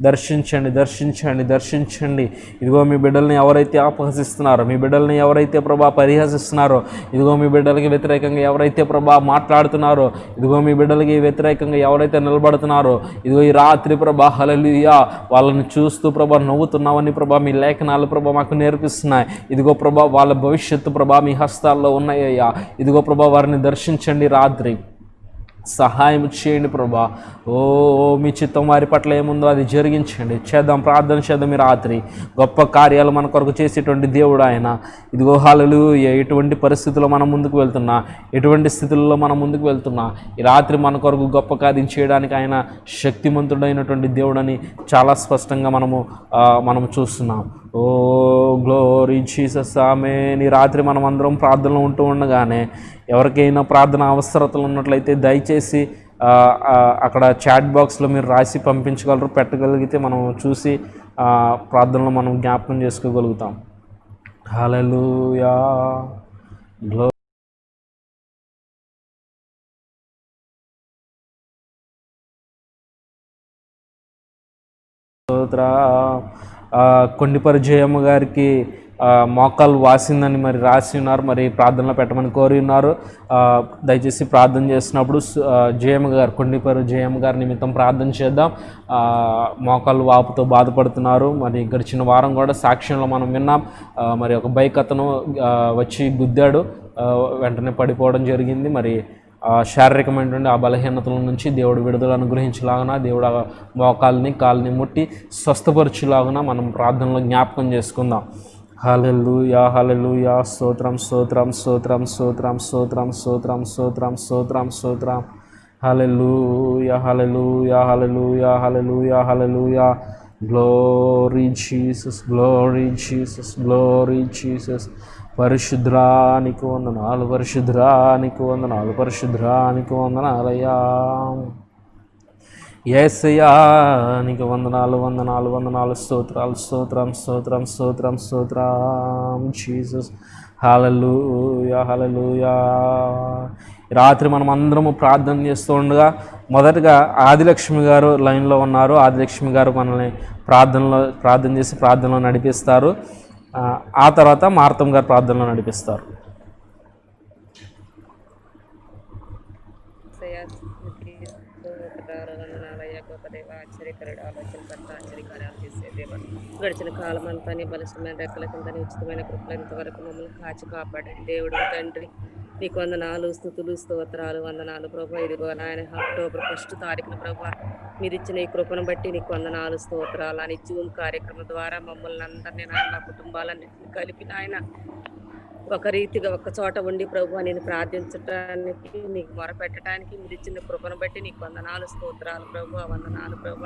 దర్శించండి దర్శించండి దర్శించండి. ఇదిగో మీ బిడ్డల్ని ఎవరైతే అపహసిస్తున్నారో మీ బిడ్డల్ని ఎవరైతే ప్రభా పరిహసిస్తున్నారో ఇదిగో మీ బిడ్డలకి వ్యతిరేకంగా ఎవరైతే ప్రభా మాట్లాడుతున్నారో ఇదిగో మీ బిడ్డలకి వ్యతిరేకంగా ఎవరైతే నిలబడుతున్నారో ఇదిగో ఈ రాత్రి ప్రభా హలలుయా వాళ్ళని చూస్తూ ప్రభా నవ్వుతున్నావని ప్రభా మీ లేఖనాలు ప్రభా మాకు నేర్పిస్తున్నాయి. ఇదిగో ప్రభా వాళ్ళ భవిష్యత్తు ప్రభా మీ హస్తాల్లో ఉన్నాయ్యా. ఇదిగో ప్రభా వారిని దర్శించండి రాత్రి. సహాయం చేయండి ప్రభా. ఓ మీ చిత్తం వారి పట్ల ఏముందో అది జరిగించండి. చేద్దాం ప్రార్థన చేద్దాం మీ రాత్రి. గొప్ప కార్యాలు మన కొరకు చేసేటువంటి దేవుడు ఆయన. ఇదిగో హాలలు ఎటువంటి పరిస్థితుల్లో మనం ముందుకు వెళ్తున్నా ఎటువంటి స్థితుల్లో మనం ముందుకు వెళ్తున్నా ఈ రాత్రి మన కొరకు గొప్ప కార్యం చేయడానికి ఆయన శక్తిమంతుడైనటువంటి దేవుడని చాలా స్పష్టంగా మనము మనం మనము చూస్తున్నాం. ఓ గ్లోరీ జీసస్ ఆమె నీ రాత్రి మనం అందరం ప్రార్థనలో ఉంటూ ఉండగానే ఎవరికైనా ప్రార్థన అవసరతలు ఉన్నట్లయితే దయచేసి అక్కడ చాట్ బాక్స్లో మీరు రాసి పంపించగలరు పెట్టగలిగితే మనం చూసి ప్రార్థనలు ప్రార్థనలో మనం జ్ఞాపకం చేసుకోగలుగుతాం. హలలుయా గ్లో స్తోత్ర. ఆ, కొండిపరి గారికి మోకాలు వాసిందని మరి రాసి ఉన్నారు మరి ప్రార్థనలో పెట్టమని కోరి ఉన్నారు. దయచేసి ప్రార్థన చేసినప్పుడు జయమ్మ గారు కొండిపరు జయమ్మ గారి నిమిత్తం ప్రార్థన చేద్దాం. మోకాలు వాపుతో బాధపడుతున్నారు. మరి గడిచిన వారం కూడా సాక్ష్యంలో మనం విన్నాం. మరి ఒక బైక్ అతను వచ్చి గుద్దాడు. వెంటనే పడిపోవడం జరిగింది. మరి శారీరకమైనటువంటి ఆ బలహీనతల నుంచి దేవుడు విడుదల అనుగ్రహించలాగున దేవుడు ఆ మోకాల్ని కాల్ని ముట్టి స్వస్థపరచులాగున మనం ప్రార్థనలో జ్ఞాపకం చేసుకుందాం. హల్లెలూయా హల్లెలూయా స్తోత్రం స్తోత్రం స్తోత్రం స్తోత్రం స్తోత్రం స్తోత్రం స్తోత్రం స్తోత్రం స్తోత్రం. యా హలెల్లు yeah హలెల్లు yeah glory Jesus glory Jesus glory Jesus పరిశుద్రానికి వందనాలు పరిశుద్రానికి వందనాలు పరిశుద్రానికి వందనాలయ్యా ఏసయ్యా నీకు వందనాలు వందనాలు వందనాలు స్తోత్రాలు స్తోత్రం స్తోత్రం స్తోత్రం స్తోత్రం. జీసస్ హలలుయా హలలుయా రాత్రి మనం అందరము ప్రార్థన చేస్తూ ఉండగా మొదటగా ఆదిలక్ష్మి గారు లైన్లో ఉన్నారు. ఆదిలక్ష్మి గారు మనల్ని ప్రార్థనలో ప్రార్థన చేసి ప్రార్థనలో నడిపిస్తారు. ఆ, తర్వాత మార్తం గారు ప్రార్థనలో నడిపిస్తారు. ఏసయ్య స్తుతికి స్తోత్రాలు వందనాలయ్య గొప్ప దేవ ఆశ్చర్యకరుడు ఆలోచనకర్త ఆశ్చర్యకార్యాలు చేసే దేవ. గడిచిన కాలం అంతా నీ బలమైన రెక్కల కింద ఉచితమైన కృపలు ఇంతవరకు మమ్మల్ని కాచి కాపాడండి. దేవుడు తండ్రి నీకు వందనాలు స్థుతులు స్తోత్రాలు వందనాలు ప్రభా. ఇదిగో నాయన అక్టోబర్ ఫస్ట్ తారీఖున ప్రభా మీరు ఇచ్చిన ఈ కృపను బట్టి నీకు వందనాలు స్తోత్రాలు అని జూమ్ కార్యక్రమం ద్వారా మమ్మల్ని అందరినీ నాయన కుటుంబాలన్నింటినీ కలిపి నాయన ఒక రీతిగా ఒక చోట ఉండి ప్రభు నేను ప్రార్థించడానికి నీకు మొరపెట్టడానికి మీరు ఇచ్చిన కృపను బట్టి నీకు వందనాలు స్తోత్రాలు ప్రభు వందనాలు ప్రభు.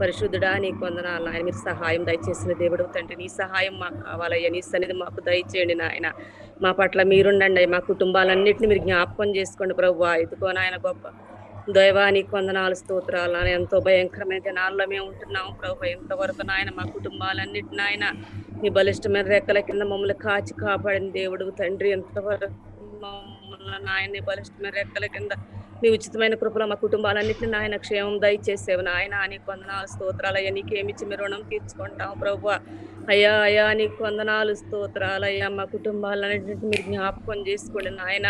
పరిశుద్ధుడా నీకు వందనాలు ఆయన మీరు సహాయం దయచేసిన దేవుడు తండ్రి నీ సహాయం మాకు కావాలయ్యా. నీ సన్నిధి మాకు దయచేయండి నాయన. మా పట్ల మీరుండండి మా కుటుంబాలన్నింటినీ మీరు జ్ఞాపకం చేసుకోండి ప్రభు. ఎదుకో నాయన గొప్ప దైవానికి వందనాలు స్తోత్రాలు. నాయన ఎంతో భయంకరమైన దినాల్లో మేము ఉంటున్నాం ప్రభు. ఎంతవరకు నాయన మా కుటుంబాలన్నిటి నాయన మీ బలిష్టమైన రెక్కల కింద మమ్మల్ని కాచి కాపాడిన దేవుడు తండ్రి. ఎంతవరకు మమ్మల్ని నాయన బలిష్టమైన రెక్కల కింద మీ ఉచితమైన కృపలో మా కుటుంబాలన్నింటినీ నాయన క్షేమం దయచేసేవి. నాయన నీకు వందనాలు స్తోత్రాలు. అయ్యా నీకేమిచ్చి మీ రుణం తీర్చుకుంటాం ప్రభు. అయ్యా అయ్యా నీకు వందనాలు స్తోత్రాలు అయ్యా మా కుటుంబాలన్నింటినీ మీరు జ్ఞాపకం చేసుకోండి నాయన.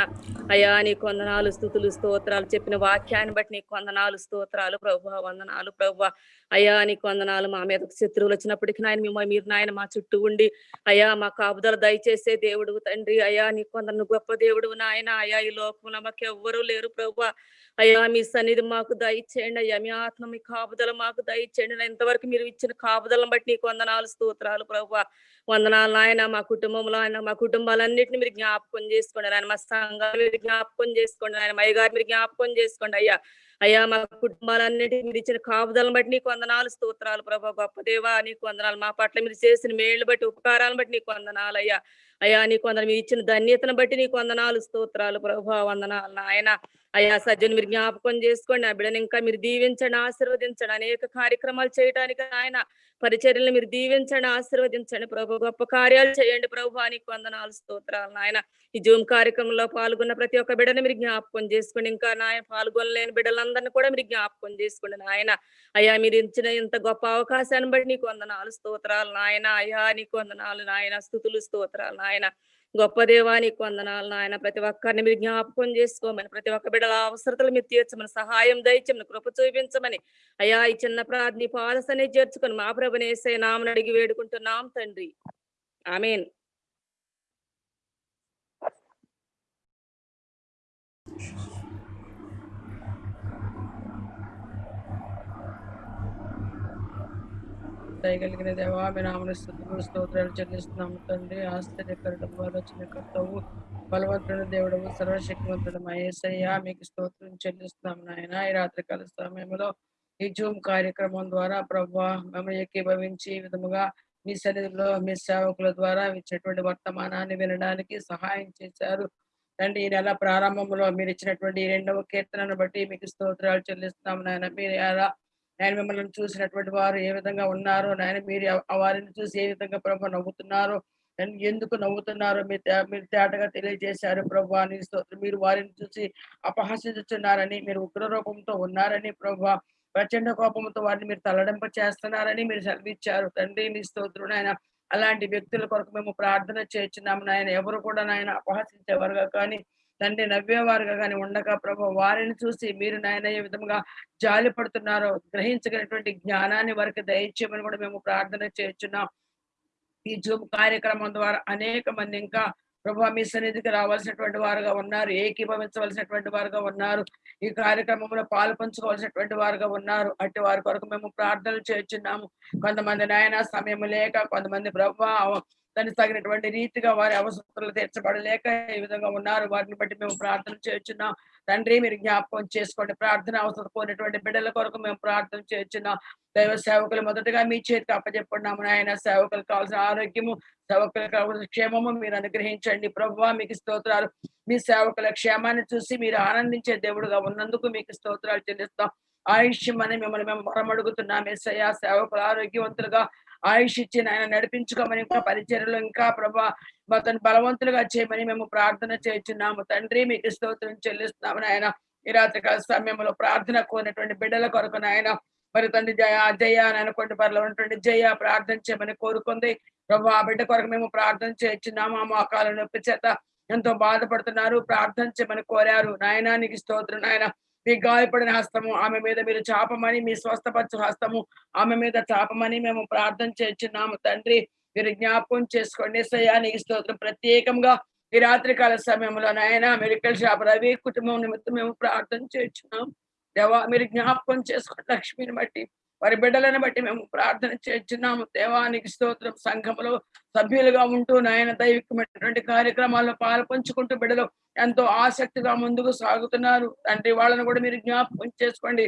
అయ్యా నీకు వందనాలు స్థుతులు స్తోత్రాలు చెప్పిన వాక్యాన్ని బట్టి నీకు వందనాలు స్తోత్రాలు ప్రభు వందనాలు ప్రభు అయ్యా నీకు వందనాలు మా మీద శత్రువులు వచ్చినప్పటికీ నాయన మిమ్మల్ని మీరు నాయన మా చుట్టూ ఉండి. అయ్యా మా కాపుదల దయచేసే దేవుడు తండ్రి. అయ్యా నీకు వందన గొప్ప దేవుడు నాయన. అయ్యా ఈ లోకంలో మాకు ఎవ్వరూ లేరు ప్రభు అయ్యా మీ సన్నిధి మాకు దయచేయండి అయ్యా. మీ ఆత్మ మీ కాపుదల మాకు దయచేయండి. ఇంతవరకు మీరు ఇచ్చిన కాపుదలను బట్టి నీకు వందనాలు స్తోత్రాలు ప్రభు వందనాలు నాయన మా కుటుంబంలో ఆయన మా కుటుంబాలన్నింటినీ మీరు జ్ఞాపకం చేసుకోండి ఆయన మా సంఘాలు మీరు జ్ఞాపకం చేసుకోండి ఆయన మయ్య గారు మీరు జ్ఞాపకం చేసుకోండి అయ్యా. అయ్యా మా కుటుంబాలన్నిటి మీరు ఇచ్చిన కాపుదలను బట్టి నీకు వందనాలు స్తోత్రాలు ప్రభా గొప్ప దేవా నీకు వందనాలు. మా పట్ల మీరు చేసిన మేళ్ళు బట్టి ఉపకారాలను బట్టి నీకు వందనాలు అయ్యా. అయ్యా నీకు వందనాలు మీరు ఇచ్చిన ధన్యతను బట్టి నీకు వందనాలు స్తోత్రాలు ప్రభా వందనాలు నాయన. అయ్యా సజ్జను మీరు జ్ఞాపకం చేసుకోండి. ఆ బిడ్డను ఇంకా మీరు దీవించండి ఆశీర్వదించండి. అనేక కార్యక్రమాలు చేయడానికి ఆయన పరిచర్యలు మీరు దీవించండి ఆశీర్వదించండి. ప్రభు గొప్ప కార్యాలు చేయండి. ప్రభు నీకు వందనాలు స్తోత్రాలు నాయన. ఈ జూమ్ కార్యక్రమంలో పాల్గొన్న ప్రతి ఒక్క బిడ్డని మీరు జ్ఞాపకం చేసుకోండి. ఇంకా నాయన పాల్గొనలేని బిడ్డలందరినీ కూడా మీరు జ్ఞాపకం చేసుకోండి నాయన. అయ్యా మీరు ఇచ్చిన ఇంత గొప్ప అవకాశాన్ని బట్టి నీకు వందనాలు స్తోత్రాలు నాయన. అయ్యా నీకు వందనాలు నాయన. స్థుతులు స్తోత్రాలు నాయన. గొప్ప దేవానికి వందనాలు నాయన. ప్రతి ఒక్కరిని మీరు జ్ఞాపకం చేసుకోమని ప్రతి ఒక్క బిడ్డల అవసరతలు మీరు తీర్చమని సహాయం దయచమని కృప చూపించమని. అయ్యా ఈ చిన్న ప్రార్థన పాదసనే చేర్చుకొని మా ప్రభునేసే నామని అడిగి వేడుకుంటున్నాం తండ్రి. ఆమెన్. దయగలిగిన దేవా మీ నామని స్థుతులు స్తోత్రాలు చెల్లిస్తున్నాము తండ్రి. ఆశ్చర్యకరడం ఆలోచన కర్తవు బలవంతుడు దేవుడు సర్వశక్తివంతుడు మహేశయ్య మీకు స్తోత్రం చెల్లిస్తున్నాము నాయన. ఈ రాత్రికాల సమయంలో ఈ జూమ్ కార్యక్రమం ద్వారా ప్రభా మమ్మల్ని ఏకీభవించి ఈ విధముగా మీ సన్నిధిలో మీ సేవకుల ద్వారా ఇచ్చినటువంటి వర్తమానాన్ని వినడానికి సహాయం చేశారు. తండ్రి ఈ నెల ప్రారంభంలో మీరు ఇచ్చినటువంటి ఈ రెండవ కీర్తనను బట్టి మీకు స్తోత్రాలు చెల్లిస్తున్నాం నాయన. మీరు ఎలా నాయన మిమ్మల్ని చూసినటువంటి వారు ఏ విధంగా ఉన్నారో? నాయన మీరు వారిని చూసి ఏ విధంగా ప్రభు నవ్వుతున్నారు? ఎందుకు నవ్వుతున్నారో? మీరు మీరు తేటగా తెలియజేశారు ప్రభు అని మీరు వారిని చూసి అపహసించుచున్నారని మీరు ఉగ్ర రూపంతో ఉన్నారని ప్రభు ప్రచండ కోపంతో వారిని మీరు తల్లడింప చేస్తున్నారని మీరు సెలవిచ్చారు తండ్రి నీ స్తోత్రుడు ఆయన అలాంటి వ్యక్తుల కొరకు మేము ప్రార్థన చేస్తున్నాము నాయన. ఎవరు కూడా నాయన అపహసించేవారుగా కానీ తండ్రి నవ్వేవారుగా కానీ ఉండగా ప్రభు వారిని చూసి మీరు నాయన ఏ విధంగా జాలి పడుతున్నారో గ్రహించగలిగినటువంటి జ్ఞానాన్ని వారికి దయచేయమని కూడా మేము ప్రార్థన చేస్తున్నాం. ఈ జూమ్ కార్యక్రమం ద్వారా అనేక మంది ఇంకా ప్రభు మీ సన్నిధికి రావాల్సినటువంటి వారుగా ఉన్నారు ఏకీభవించవలసినటువంటి వారుగా ఉన్నారు ఈ కార్యక్రమంలో పాల్పంచుకోవాల్సినటువంటి వారుగా ఉన్నారు. అట్టి వారి కొరకు మేము ప్రార్థనలు చేస్తున్నాము. కొంతమంది నాయన సమయం లేక కొంతమంది ప్రభు దానికి తగినటువంటి రీతిగా వారి అవసరాలు తీర్చబడలేక ఈ విధంగా ఉన్నారు. వారిని బట్టి మేము ప్రార్థన చేస్తున్నాం తండ్రి మీరు జ్ఞాపకం చేసుకోండి. ప్రార్థన అవసరం పోయినటువంటి బిడ్డల కొరకు మేము ప్రార్థన చేస్తున్నాం దైవ సేవకులు మొదటగా మీ చేతికి అప్పచెప్పున్నాము నాయన. సేవకులకు కావాల్సిన ఆరోగ్యము సేవకులకు కావాల్సిన క్షేమము మీరు అనుగ్రహించండి. ప్రభు మీకు స్తోత్రాలు. మీ సేవకుల క్షేమాన్ని చూసి మీరు ఆనందించే దేవుడుగా ఉన్నందుకు మీకు స్తోత్రాలు చెల్లిస్తాం. ఆయుష్యం అని మిమ్మల్ని మేము వరమడుగుతున్నాం ఎస్ఐ సేవకులు ఆరోగ్యవంతులుగా ఆయుష్ ఇచ్చి ఆయన నడిపించుకోమని ఇంకా పరిచర్యలు ఇంకా ప్రభా అతను బలవంతులుగా చేయమని మేము ప్రార్థన చేస్తున్నాము తండ్రి మీకు స్తోత్రం చెల్లిస్తున్నాము ఆయన ఈ రాత్రి కాల సమయంలో ప్రార్థన కోరినటువంటి బిడ్డల కొరకు నాయన. మరి తండ్రి జయ జయ అని అనుకుంటే పర్లో ఉన్నటువంటి జయ ప్రార్థన చేయమని కోరుకుంది. ప్రభు ఆ బిడ్డ కొరకు మేము ప్రార్థన చేస్తున్నాము ఆ మోకాల నొప్పి చేత ఎంతో బాధపడుతున్నారు. ప్రార్థన చేయమని కోరారు. నాయనా నీకు స్తోత్రం నాయన. మీ గాయపడిన హస్తము ఆమె మీద మీరు చాపమని మీ స్వస్థపరచు హస్తము ఆమె మీద చాపమని మేము ప్రార్థన చేస్తున్నాము తండ్రి మీరు జ్ఞాపకం చేసుకోండి. సయానికి స్తోత్రం. ప్రత్యేకంగా ఈ రాత్రికాల సమయంలో నాయన మెడికల్ షాప్ రవి కుటుంబం నిమిత్తం మేము ప్రార్థన చేస్తున్నాం దేవా మీరు జ్ఞాపకం చేసుకోండి లక్ష్మిని బట్టి. వారి బిడ్డలను బట్టి మేము ప్రార్థన చేస్తున్నాము. దేవానికి స్తోత్రం. సంఘములో సభ్యులుగా ఉంటూ నాయన దైవికమైనటువంటి కార్యక్రమాల్లో పాల్పంచుకుంటూ బిడ్డలు ఎంతో ఆసక్తిగా ముందుకు సాగుతున్నారు. తండ్రి వాళ్ళను కూడా మీరు జ్ఞాపకం చేసుకోండి.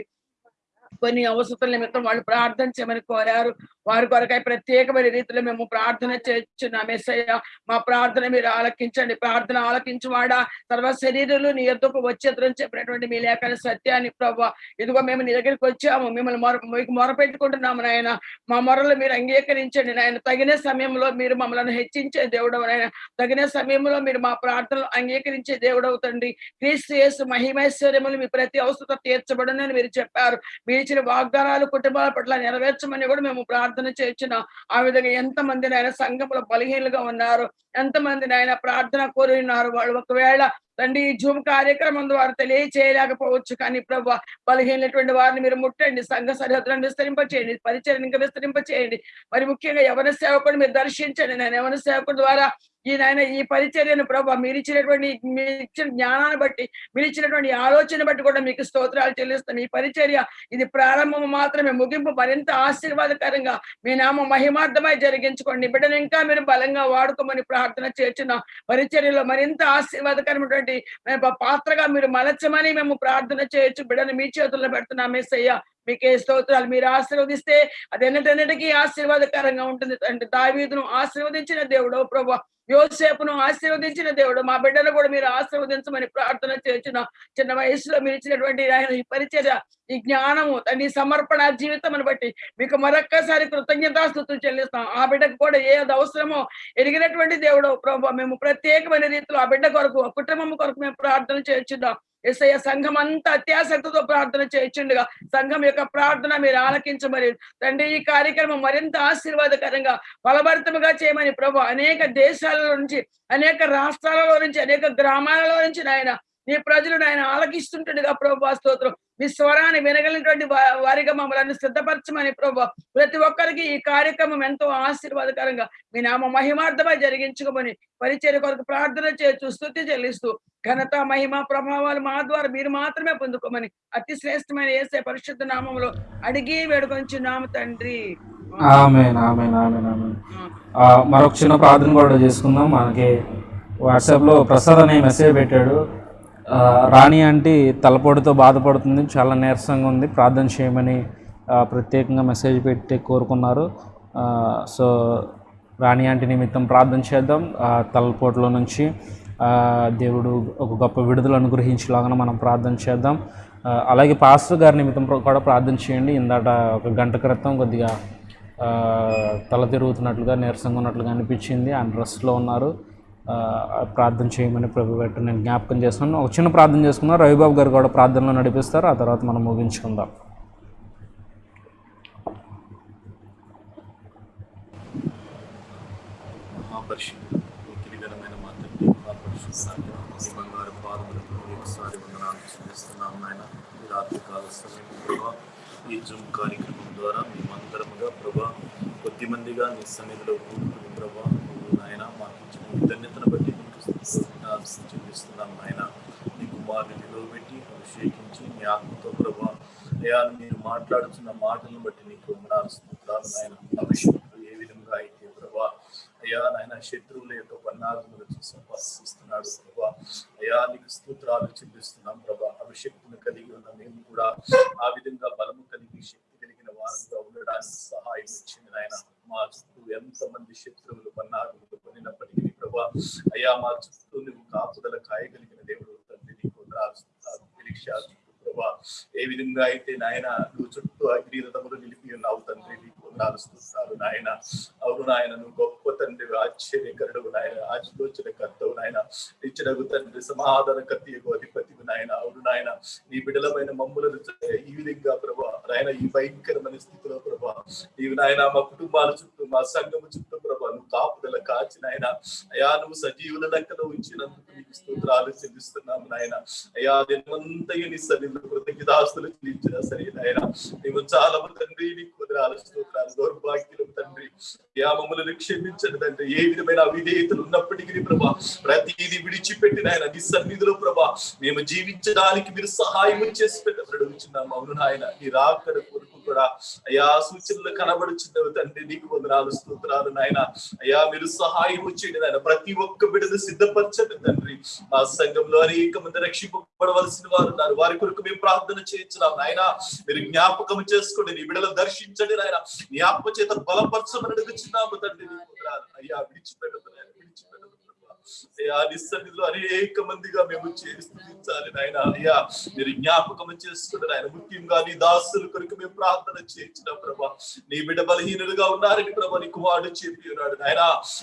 కొన్ని అవసరం నిమిత్తం వాళ్ళు ప్రార్థన చేయమని కోరారు. వారి కొరకై ప్రత్యేకమైన రీతిలో మేము ప్రార్థన చేస్తున్నాం. మెస్సయ్య మా ప్రార్థన మీరు ఆలకించండి. ప్రార్థన ఆలకించువాడా? సర్వ శరీరులు నీ ఎద్దుకు వచ్చేద్దరని చెప్పినటువంటి మీ లేఖన సత్యాన్ని ప్రభావ ఇదిగో మేము నీ దగ్గరికి వచ్చాము. మిమ్మల్ని మొర మీకు మొరపెట్టుకుంటున్నాము నాయన. మా మొరలు మీరు అంగీకరించండి నాయన. తగిన సమయంలో మీరు మమ్మల్ని హెచ్చించే దేవుడు నాయన. తగిన సమయంలో మీరు మా ప్రార్థనలు అంగీకరించే దేవుడు అవుతండి క్రీస్తు యేసు మహిమైశ్వర్యములు మీ ప్రతి అవసరం తీర్చబడనని మీరు చెప్పారు. మీ ఇచ్చిన వాగ్దానాలు కుటుంబాల పట్ల నెరవేర్చమని కూడా మేము ప్రార్థన చేసిన ఆ విధంగా ఎంతమంది నాయన సంఘంలో బలహీనలుగా ఉన్నారు ఎంతమంది నాయన ప్రార్థన కోరి ఉన్నారు వాళ్ళు ఒకవేళ తండ్రి ఈ జూమ్ కార్యక్రమం ద్వారా తెలియచేయలేకపోవచ్చు. కానీ ప్రభు బలహీనటువంటి వారిని మీరు ముట్టండి సంఘ సరిహద్దులను విస్తరింపచేయండి పరిచయం ఇంకా విస్తరింపచేయండి. మరి ముఖ్యంగా ఎవరి సేవకుడు మీరు దర్శించండి. నేను ఎవరి సేవకుడు ద్వారా ఈ నాయన ఈ పరిచర్యను ప్రభా మీరు ఇచ్చినటువంటి మీరు ఇచ్చిన జ్ఞానాన్ని బట్టి మీరు ఇచ్చినటువంటి ఆలోచన బట్టి కూడా మీకు స్తోత్రాలు చెల్లిస్తాం ఈ పరిచర్య ఇది ప్రారంభం మాత్రమే ముగింపు మరింత ఆశీర్వాదకరంగా మీ నామ మహిమార్థమై జరిగించుకోండి. బిడ్డను ఇంకా మీరు బలంగా వాడుకోమని ప్రార్థన చేర్చిన పరిచర్యలో మరింత ఆశీర్వాదకరమైనటువంటి మేము పాత్రగా మీరు మలచమని మేము ప్రార్థన చేయొచ్చు. బిడ్డను మీ చేతుల్లో పెడుతున్నాం. మెస్సయ్య మీకే స్తోత్రాలు. మీరు ఆశీర్వదిస్తే అది ఎన్నటన్నిటికీ ఆశీర్వాదకరంగా ఉంటుంది. అంటే దావీదును ఆశీర్వదించిన దేవుడో ప్రభు యోసేపును ఆశీర్వదించిన దేవుడు మా బిడ్డను కూడా మీరు ఆశీర్వదించమని ప్రార్థన చేసిన చిన్న వయసులో మీరు ఇచ్చినటువంటి ఆయన ఈ పరిచర్య ఈ జ్ఞానము తండ్రి సమర్పణ జీవితం బట్టి మీకు మరొక్కసారి కృతజ్ఞతాస్థుతులు చెల్లిస్తాం. ఆ బిడ్డకు కూడా ఏది అవసరమో ఎరిగినటువంటి దేవుడు ప్రభు మేము ప్రత్యేకమైన రీతిలో ఆ బిడ్డ కొరకు కుటుంబం కొరకు మేము ప్రార్థన చేస్తున్నాం ఎస్ఐ సంఘం అంతా అత్యాసక్తితో ప్రార్థన చేయించుండగా సంఘం యొక్క ప్రార్థన మీరు ఆలకించమని తండ్రి ఈ కార్యక్రమం మరింత ఆశీర్వాదకరంగా ఫలభరితముగా చేయమని ప్రభు అనేక దేశాలలో నుంచి అనేక రాష్ట్రాలలో నుంచి అనేక గ్రామాలలో నుంచి నాయన నీ ప్రజలను ఆయన ఆలకిస్తుంటుండగా ప్రభు స్తోత్రం. మీ స్వరాన్ని వినగలిగినటువంటి వారిగా మమ్మల్ని సిద్ధపరచమని ప్రభా ప్రతి ఒక్కరికి ఈ కార్యక్రమం ఎంతో ఆశీర్వాదకరంగా మీ నామ మహిమార్థమై జరిగించుకోమని పరిచయ కొరకు ప్రార్థన చేయొచ్చు స్థుతి చెల్లిస్తూ ఘనత మహిమ ప్రభావాలు మా ద్వారా మీరు మాత్రమే పొందుకోమని అతి శ్రేష్టమైన ఏసే పరిశుద్ధ నామంలో అడిగి వేడుకొంచున్నాము తండ్రి. మరొక చిన్న ప్రార్థన కూడా చేసుకుందాం. మనకి వాట్సాప్లో ప్రసాద్ అనే మెసేజ్ పెట్టాడు. రాణి అంటే తలపోటుతో బాధపడుతుంది చాలా నీరసంగా ఉంది. ప్రార్థన చేయమని ప్రత్యేకంగా మెసేజ్ పెట్టి కోరుకున్నారు. సో రాణి ఆంటీ నిమిత్తం ప్రార్థన చేద్దాం. ఆ, తలపోటులో నుంచి దేవుడు ఒక గొప్ప విడుదల అనుగ్రహించేలాగా మనం ప్రార్థన చేద్దాం. అలాగే పాస్టర్ గారి నిమిత్తం కూడా ప్రార్థన చేయండి. ఇందాట ఒక గంట క్రితం కొద్దిగా తల తిరుగుతున్నట్లుగా నీరసంగా ఉన్నట్లుగా అనిపించింది. ఆయన రెస్ట్లో ఉన్నారు. ప్రార్థన చేయమని ప్రభు పెట్టు నేను జ్ఞాపకం చేస్తున్నాను. ఒక చిన్న ప్రార్థన చేసుకుందాం రవిబాబు గారు కూడా ప్రార్థనలో నడిపిస్తారు. ఆ తర్వాత మనం ముగించుకుందాం. ఈ ఈ జూమ్ కార్యక్రమం ద్వారా మేమందరముగా ప్రభా కొద్ది మందిగా నీ సన్నిధిలో కూడుకుని ప్రభా నువ్వు నాయన మాకు ఇచ్చిన ఈ ధన్యతను బట్టి నీకు స్తుతులు చెల్లిస్తున్నాం ఆయన నీ కుమారుని నిలవబెట్టి అభిషేకించి మీ ఆత్మతో ప్రభా అయా మీరు మాట్లాడుతున్న మాటలను బట్టి నీకు వందనాలు స్తుతులు నాయన. అభిషేకులు ఏ విధంగా అయితే ప్రభా అయ్యా నాయన శత్రువుల యొక్క పన్నాగములు సంపాదిస్తున్నాడు ప్రభా. అయ్యా నీకు స్తోత్రాలు చెల్లిస్తున్నాం ప్రభా. అభిషక్తిని కలిగి ఉన్న మేము కూడా ఆ విధంగా బలము కలిగి శక్తి కలిగిన వారంగా ఉండడానికి సహాయం ఇచ్చింది ఆయన మా చుట్టూ ఎంతమంది శత్రువులు పన్నాగములు పొందినప్పటికీ ప్రభా అయ్యా మా చుట్టూ కాపుదల కాయగలిగిన దేవుడు తండ్రి నీకు వందనాలు, ప్రభా ఏ విధంగా అయితే నాయన నువ్వు చుట్టూ అగ్నిరథములు నిలిపి ఉన్నావు తండ్రి నీకు వందనాలు నాయన. అవును నాయన నువ్వు గొప్ప తండ్రి ఆశ్చర్యకరుడు నాయన ఆలోచన కర్తవు నాయన. ఇచ్చినగు తండ్రి సమాధాన కత్తి అధిపతి నాయన. అవును నాయన నీ బిడలమైన మమ్ములను ఈ విధంగా ప్రభా నాయన ఈ భయంకరమైన స్థితిలో ప్రభా నీవు నాయన మా కుటుంబాల చుట్టూ మా సంఘము చుట్టూ కాపుదల కాచిన ఆయన అయా నువ్వు సజీవుల లెక్కలో ఉంచినందుకు నీకు స్తోత్రాలు చెల్లిస్తున్నాము నాయన. అయా దినమంతయు నీ సన్నిధిలో కృతజ్ఞతాస్తులు చెల్లించిన సరే నాయన. నీవు చాలా తండ్రి నీకు కుదరాలు స్తోత్రాలు దౌర్భాగ్యులు తండ్రి. అయా మమ్మల్ని క్షమించండి తండ్రి. ఏ విధమైన అవిధేయతలు ఉన్నప్పటికీ ప్రభా ప్రతిదీ విడిచిపెట్టిన ఆయన నీ సన్నిధిలో ప్రభా మేము జీవించడానికి మీరు సహాయం చేసి పెట్టబడుచున్నాము. అవును నాయన నీ రాకడ కొరకు కూడా. అయా సూచనలు కనబడుచున్నవి తండ్రి నీకు వందనాలు స్తోత్రాలు నాయన. అయా మీరు సహాయం చేయండి నాయన. ప్రతి ఒక్క బిడ్డను సిద్ధపరచండి తండ్రి. మా సంఘంలో అనేక మంది రక్షింపబడవలసిన వారు ఉన్నారు. వారి కొరకు మేము ప్రార్థన చేయించున్నాం నాయన. మీరు జ్ఞాపకం చేసుకోండి నీ బిడ్డలు దర్శించండి నాయన. జ్ఞాపక చేత బలపరచమని అడుగుచున్నాము తండ్రి. అయ్యా విడిచిపెట్టదు నాయన విడిచిపెట్టదు ప్రభా. అయ్యా నిస్సన్నిధిలో అనేక మందిగా మేము చేస్తుంచాలి నాయన. అయ్యా మీరు జ్ఞాపకం చేసుకుంటారు ఆయన ముఖ్యంగా నీ దాసుల కొరకు మేము ప్రార్థన చేయించిన ప్రభా. నీ బిడ్డ బలహీనులుగా ఉన్నారని ప్రభా నీ కుమారుడు చెప్పి ఉన్నాడు నాయన.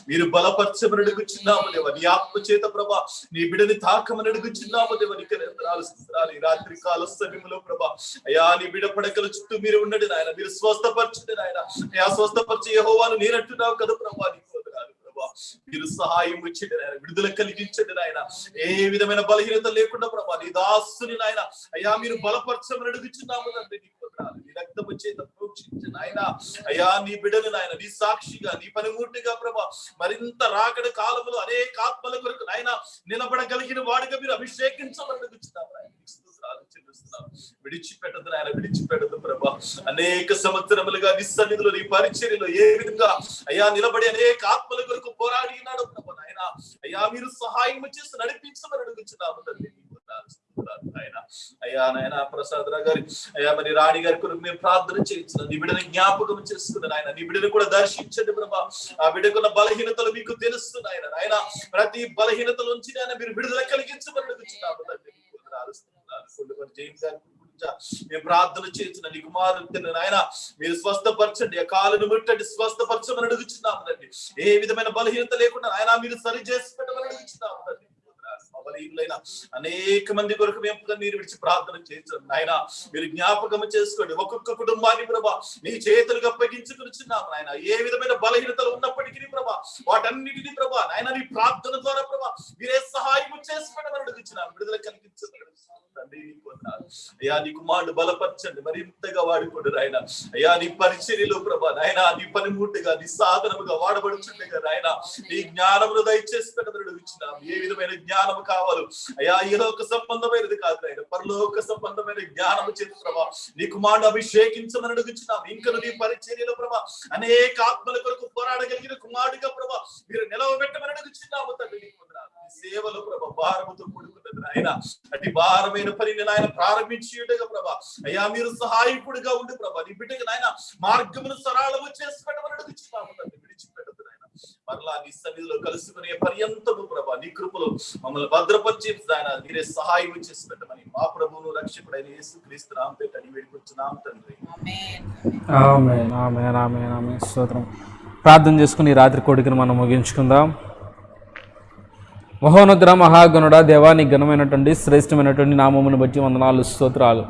మీరు బలపరచమని అడుగుచున్నాము దేవ. నీ ఆత్మ చేత ప్రభా నీ బిడ్డని తాకమని అడుగుచున్నాము దేవ. నీకు నిరంతరాలు స్తుతురాలు. ఈ రాత్రి కాల సమయంలో ప్రభా అయ్యా నీ బిడ్డ పడకల చుట్టూ మీరు ఉండండి నాయన. మీరు స్వస్థపరచండి నాయన. అయ్యా స్వస్థపరిచి యెహోవాను నేనంటున్నావు కదా ప్రభా నీకు ప్రభా. మీరు సహాయం ఇచ్చండి నాయన విడుదల కలిగించండి నాయన ఏ విధమైన బలహీనత లేకుండా ప్రభా నీ దాసుని నాయన. అయ్యా మీరు బలపరచమని అడుగుచున్నాము తండ్రి నీ రక్తము చేత ప్రోక్షించు అయ్యా నీ బిడలు నాయన నీ సాక్షిగా నీ పనిమూర్తిగా ప్రభా మరింత రాకడ కాలములు అనేక ఆత్మల కొరకు నాయన నిలబడగలిగిన వాడిగా మీరు అభిషేకించమని అడుగుచున్నాము నాయన. విడిచిపెట్టదు ఆయన విడిచిపెట్టదు ప్రభా. అనేక సంవత్సరములుగా నిస్సన్నిధిలో నీ పరిచర్యలో ఏ విధంగా అయ్యా నిలబడి అనేక ఆత్మల కొరకు పోరాడి ఉన్నాడు ప్రభా నాయన. అయ్యా మీరు సహాయం చేసి నడిపించమని అడుగుచున్నాము తండ్రి. నీకు అయ్యా నాయన ప్రసాద్ రావు గారి. అయ్యా మరి రాణి గారి కొరకు మేము ప్రార్థన చేయించిన నీ బిడ్డను జ్ఞాపకం చేసుకున్నాను ఆయన నీ బిడ్డను కూడా దర్శించండి ప్రభా. ఆ బిడ్డకున్న బలహీనతలు మీకు తెలుస్తున్నాయన ఆయన ప్రతి బలహీనతల నుంచి ఆయన మీరు విడుదల కలిగించమని అడుగుచున్నాము తండ్రి. నీకు వందనాలు, స్తోత్రాలు. కొండపల్లి గారి గురించి మేము ప్రార్థన చేసిన నీ కుమారుడు నాయన మీరు స్వస్థపరచండి. కాలను ముట్టండి స్వస్థపరచమని అడుగుచున్నాము తండ్రి. ఏ విధమైన బలహీనత లేకుండా ఆయన మీరు సరి చేసి పెట్టమని అడుగుచున్నాము తండ్రి. బలహీనులైన అనేక మంది కొరకు మేము మీరు విడిచి ప్రార్థన చేయించాం నాయన మీరు జ్ఞాపకం చేసుకోండి. ఒక్కొక్క కుటుంబాన్ని ప్రభా నీ చేతులకు అప్పగించుకునిచున్నాము నాయన. ఏ విధమైన బలహీనతలు ఉన్నప్పటికీ ప్రభా వాటన్నిటిని ప్రభా నాయన నీ ప్రార్థన ద్వారా ప్రభా మీరే సహాయం చేసి పెట్టమని విడుదల కలిగించండి. అయ్యా నీ కుమారుడు బలపరచండి. మరింతగా వాడుకోడు నాయన. అయ్యా నీ పరిచర్యలో ప్రభా నాయన నీ పనిముట్టుగా నీ సాధనముగా వాడబడుచుండగా నాయన. నీ జ్ఞానమును దయచేసి పెట్టమని ఏ విధమైన జ్ఞానము కావాలి. అయ్యా ఈ లోక సంబంధమైనది కాదు నాయన. పరలోక సంబంధమైన జ్ఞానము చేతి ప్రభా నీ కుమారుడు అభిషేకించమని అడుగుచున్నాం. ఇంకను నీ పరిచర్యలో ప్రభా అనేక ఆత్మల కొరకు పోరాడగలిగిన కుమారుడిగా ప్రభా మీరు నిలవబెట్టమని అడుగుచున్నాము తండ్రి నీకు సేవలో ప్రభా భారముతో కూడుకున్నది నాయన. అతి భారమైన పనిని నాయన ప్రారంభించి ప్రభా అయ్యా మీరు సహాయకుడిగా ఉండి ప్రభా నీ బిడ్డగా నాయన మార్గమును సరళము చేసి పెట్టమని అడుగుచున్నాము తండ్రి. విడిచిపెట్టదు మరలా నీ సన్నిధిలో కలుసుకునే పర్యంతము ప్రభా నీ కృపలో మమ్మల్ని భద్రపరిచి ఆయన మీరే సహాయం చేసి పెట్టమని మా ప్రభువును రక్షకుడైన యేసు క్రీస్తు నామ పెట్టని వేడుకొచ్చున్నాం తండ్రి. ఆమేన్ ఆమేన్ ఆమేన్ ఆమేన్. స్తోత్రం. ప్రార్థన చేసుకుని రాత్రి కోడికను మనం ముగించుకుందాం. మహోనుద్ర మహాగణుడ దేవాని ఘనమైనటువంటి శ్రేష్టమైనటువంటి నామమును బట్టి వందనాలు స్తోత్రాలు.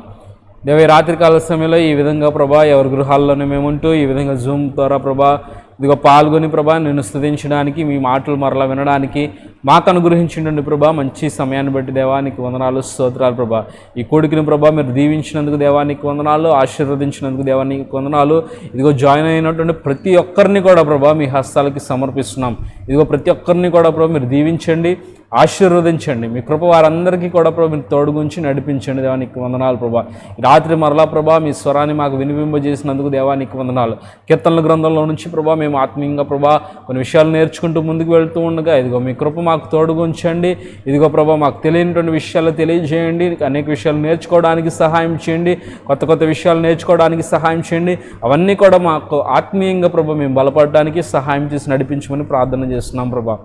దేవ రాత్రికాల సమయంలో ఈ విధంగా ప్రభా ఎవరి గృహాల్లోనే మేముంటూ ఈ విధంగా జూమ్ ద్వారా ప్రభా ఇదిగో పాల్గొని ప్రభా నిన్ను స్థుతించడానికి మీ మాటలు మరలా వినడానికి మాకు అనుగ్రహించండి ప్రభా. మంచి సమయాన్ని బట్టి దేవానికి వందనాలు స్తోత్రాలు ప్రభా. ఈ కొడుకుని ప్రభా మీరు దీవించినందుకు దేవానికి వందనాలు ఆశీర్వదించినందుకు దేవానికి వందనాలు. ఇదిగో జాయిన్ అయినటువంటి ప్రతి ఒక్కరిని కూడా ప్రభా మీ హస్తాలకి సమర్పిస్తున్నాం. ఇదిగో ప్రతి ఒక్కరిని కూడా ప్రభా మీరు దీవించండి. ఆశీర్వదించండి. మీ కృప వారందరికీ కూడా ప్రభు మీరు తోడుగుంచి నడిపించండి. దేవానికి వందనాలు ప్రభా. రాత్రి మరలా ప్రభా మీ స్వరాన్ని మాకు వినిపింపజేసినందుకు దేవానికి వందనాలు. కీర్తనల గ్రంథంలో నుంచి ప్రభా మేము ఆత్మీయంగా ప్రభా కొన్ని విషయాలు నేర్చుకుంటూ ముందుకు వెళ్తూ ఉండగా ఇదిగో మీ కృప మాకు తోడుగుంచండి. ఇదిగో ప్రభా మాకు తెలియనటువంటి విషయాలు తెలియజేయండి. అనేక విషయాలు నేర్చుకోవడానికి సహాయం చేయండి. కొత్త కొత్త విషయాలు నేర్చుకోవడానికి సహాయం చేయండి. అవన్నీ కూడా మాకు ఆత్మీయంగా ప్రభా మేము బలపడడానికి సహాయం చేసి నడిపించమని ప్రార్థన చేస్తున్నాం ప్రభా.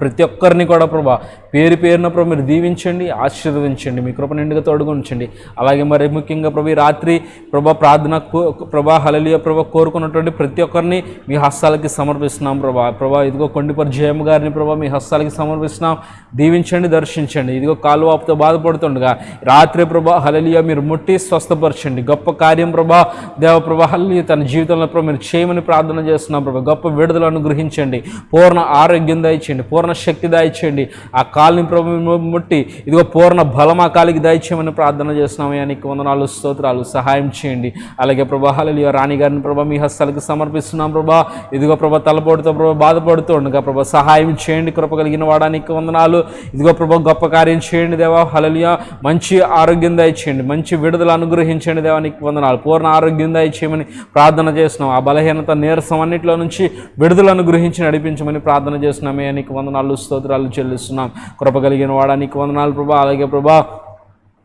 ప్రతి ఒక్కరిని కూడా ప్రభా పేరు పేరున ప్రభు మీరు దీవించండి ఆశీర్వదించండి మీ కృప నిండుగా తోడుగా అలాగే మరి ముఖ్యంగా ప్రభు రాత్రి ప్రభా ప్రార్థన కో- ప్రభా హలలియ ప్రభా కోరుకున్నటువంటి ప్రతి ఒక్కరిని మీ హస్తాలకి సమర్పిస్తున్నాం ప్రభా. ప్రభా ఇదిగో కొండిపరి జయమ్మ గారిని ప్రభా మీ హస్తాలకి సమర్పిస్తున్నాం. దీవించండి దర్శించండి. ఇదిగో కాలువాపుతో బాధపడుతుండగా రాత్రి ప్రభా హలలియ మీరు ముట్టి స్వస్థపరచండి. గొప్ప కార్యం ప్రభా దేవ ప్రభా హలలియ తన జీవితంలో ప్రభు మీరు చేయమని ప్రార్థన చేస్తున్నాం ప్రభా. గొప్ప విడుదల అనుగ్రహించండి. పూర్ణ ఆరోగ్యం దయచేయండి. పూర్ణ శక్తి దాయిచేయండి. ఆ కాలుని ప్రభు ముట్టి ఇదిగో పూర్ణ బలం ఆ కాలికి దాయిచేయమని ప్రార్థన చేస్తున్నాం నీకు వందనాలు స్తోత్రాలు సహాయం చేయండి. అలాగే ప్రభా రాణి గారిని ప్రభా మీ హస్తాలకు సమర్పిస్తున్నాం ప్రభా. ఇదిగో ప్రభా తలపోటుతో ప్రభా బాధపడుతూ ఉండగా ప్రభా సహాయం చేయండి. కృప కలిగిన వాడానికి వందనాలు. ఇదిగో ప్రభా గొప్ప కార్యం చేయండి దేవా. హలలియ మంచి ఆరోగ్యం దయచేయండి. మంచి విడుదల అనుగ్రహించండి దేవానికి వందనాలు. పూర్ణ ఆరోగ్యం దయచేయమని ప్రార్థన చేస్తున్నాం. ఆ బలహీనత నీరసం అన్నింటిలో నుంచి విడుదల అనుగ్రహించి నడిపించమని ప్రార్థన చేస్తున్నామే నీకు వందనాలు. స్తోత్రాలు చెల్లిస్తున్నాం. కృప కలిగిన వాడానికి వందనాలు ప్రభా. అలాగే ప్రభా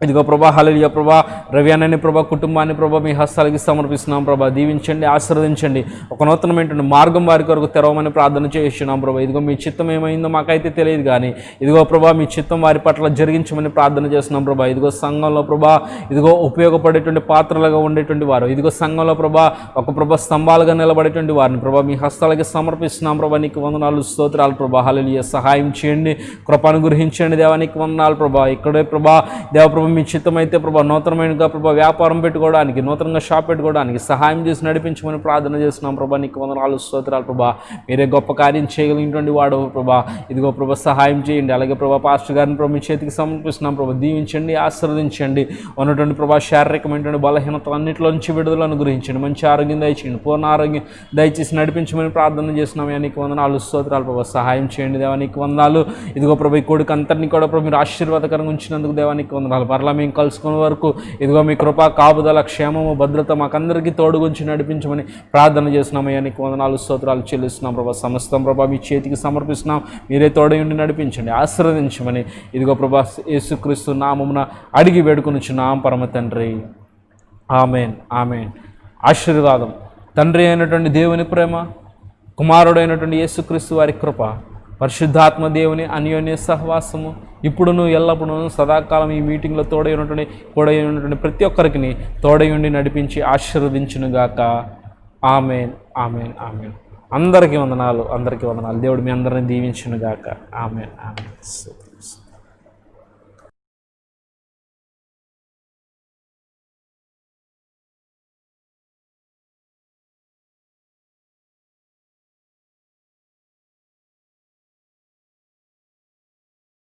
ఇదిగో ప్రభా హలలియ ప్రభా రవి అన్నని ప్రభా కుటుంబాన్ని ప్రభా మీ హస్తాలకి సమర్పిస్తున్నాం ప్రభా. దీవించండి ఆశీర్వదించండి. ఒక నూతనమైనటువంటి మార్గం వారి కొరకు తెరవమని ప్రార్థన చేస్తున్నాం ప్రభా. ఇదిగో మీ చిత్తం ఏమైందో మాకైతే తెలియదు కానీ ఇదిగో ప్రభా మీ చిత్తం వారి పట్ల జరిగించమని ప్రార్థన చేస్తున్నాం ప్రభా. ఇదిగో సంఘంలో ప్రభా ఇదిగో ఉపయోగపడేటువంటి పాత్రలుగా ఉండేటువంటి వారు ఇదిగో సంఘంలో ప్రభా ఒక ప్రభా స్తంభాలుగా నిలబడేటువంటి వారిని ప్రభా మీ హస్తాలకి సమర్పిస్తున్నాం ప్రభా. నీకు వందనాలు స్తోత్రాలు ప్రభా. హలలియ సహాయం చేయండి కృపను గురించండి దేవానికి వందనాలు ప్రభా. ఇక్కడే ప్రభా దేవ ప్రభా మీ చిత్తమైతే ప్రభా నూతనమైనగా ప్రభా వ్యాపారం పెట్టుకోవడానికి నూతనంగా షాప్ పెట్టుకోవడానికి సహాయం చేసి నడిపించమని ప్రార్థన చేస్తున్నాం ప్రభా. నీకు వందనాలు స్తోత్రాలు ప్రభా. మీరే గొప్ప కార్యం చేయగలిగినటువంటి వాడు ప్రభా. ఇదిగో ప్రభా సహాయం చేయండి. అలాగే ప్రభా పాస్టర్ గారిని ప్రభు మీ చేతికి సమర్పిస్తున్నాం ప్రభా. దీవించండి ఆశీర్వదించండి. ఉన్నటువంటి ప్రభా శారీరకమైనటువంటి బలహీనత అన్నింటిలో నుంచి విడుదలను అనుగ్రహించండి. మంచి ఆరోగ్యం దయచేయండి. పూర్ణ ఆరోగ్యం దయచేసి నడిపించమని ప్రార్థన చేస్తున్నాం. నీకు వందనాలు స్తోత్రాలు ప్రభా. సహాయం చేయండి దేవానికి వందనాలు. ఇదిగో ప్రభా ఈ కొడుకు అంతరిని కూడా ప్రభు మీరు ఆశీర్వాదకరంగా ఉంచినందుకు దేవానికి వందనాలు. మరలా మేము కలుసుకునే వరకు ఇదిగో మీ కృప కాపుదల క్షేమము భద్రత మాకందరికీ తోడుగుంచి నడిపించమని ప్రార్థన చేస్తున్నామయ్యా నీకు వందనాలు స్తోత్రాలు చెల్లిస్తున్నాం ప్రభా. సమస్తం ప్రభా మీ చేతికి సమర్పిస్తున్నాం. మీరే తోడయుండి నడిపించండి. ఆశీర్వదించమని ఇదిగో ప్రభా యేసుక్రీస్తు నామమున అడిగి వేడుకొనిచున్నాం పరమ తండ్రి. Amen amen. ఆశీర్వాదం. తండ్రి అయినటువంటి దేవుని ప్రేమ కుమారుడైనటువంటి యేసుక్రీస్తు వారి కృప పరిశుద్ధాత్మ దేవుని అన్యోన్య సహవాసము ఇప్పుడును ఎల్లప్పుడూ సదాకాలం ఈ మీటింగ్లో తోడై ఉన్నటువంటి కూడై ఉన్నటువంటి ప్రతి ఒక్కరికి తోడై ఉండి నడిపించి ఆశీర్వదించునుగాక. Amen amen amen. అందరికీ వందనాలు అందరికీ వందనాలు. దేవుడు మీ అందరిని దీవించునుగాక. Amen amen.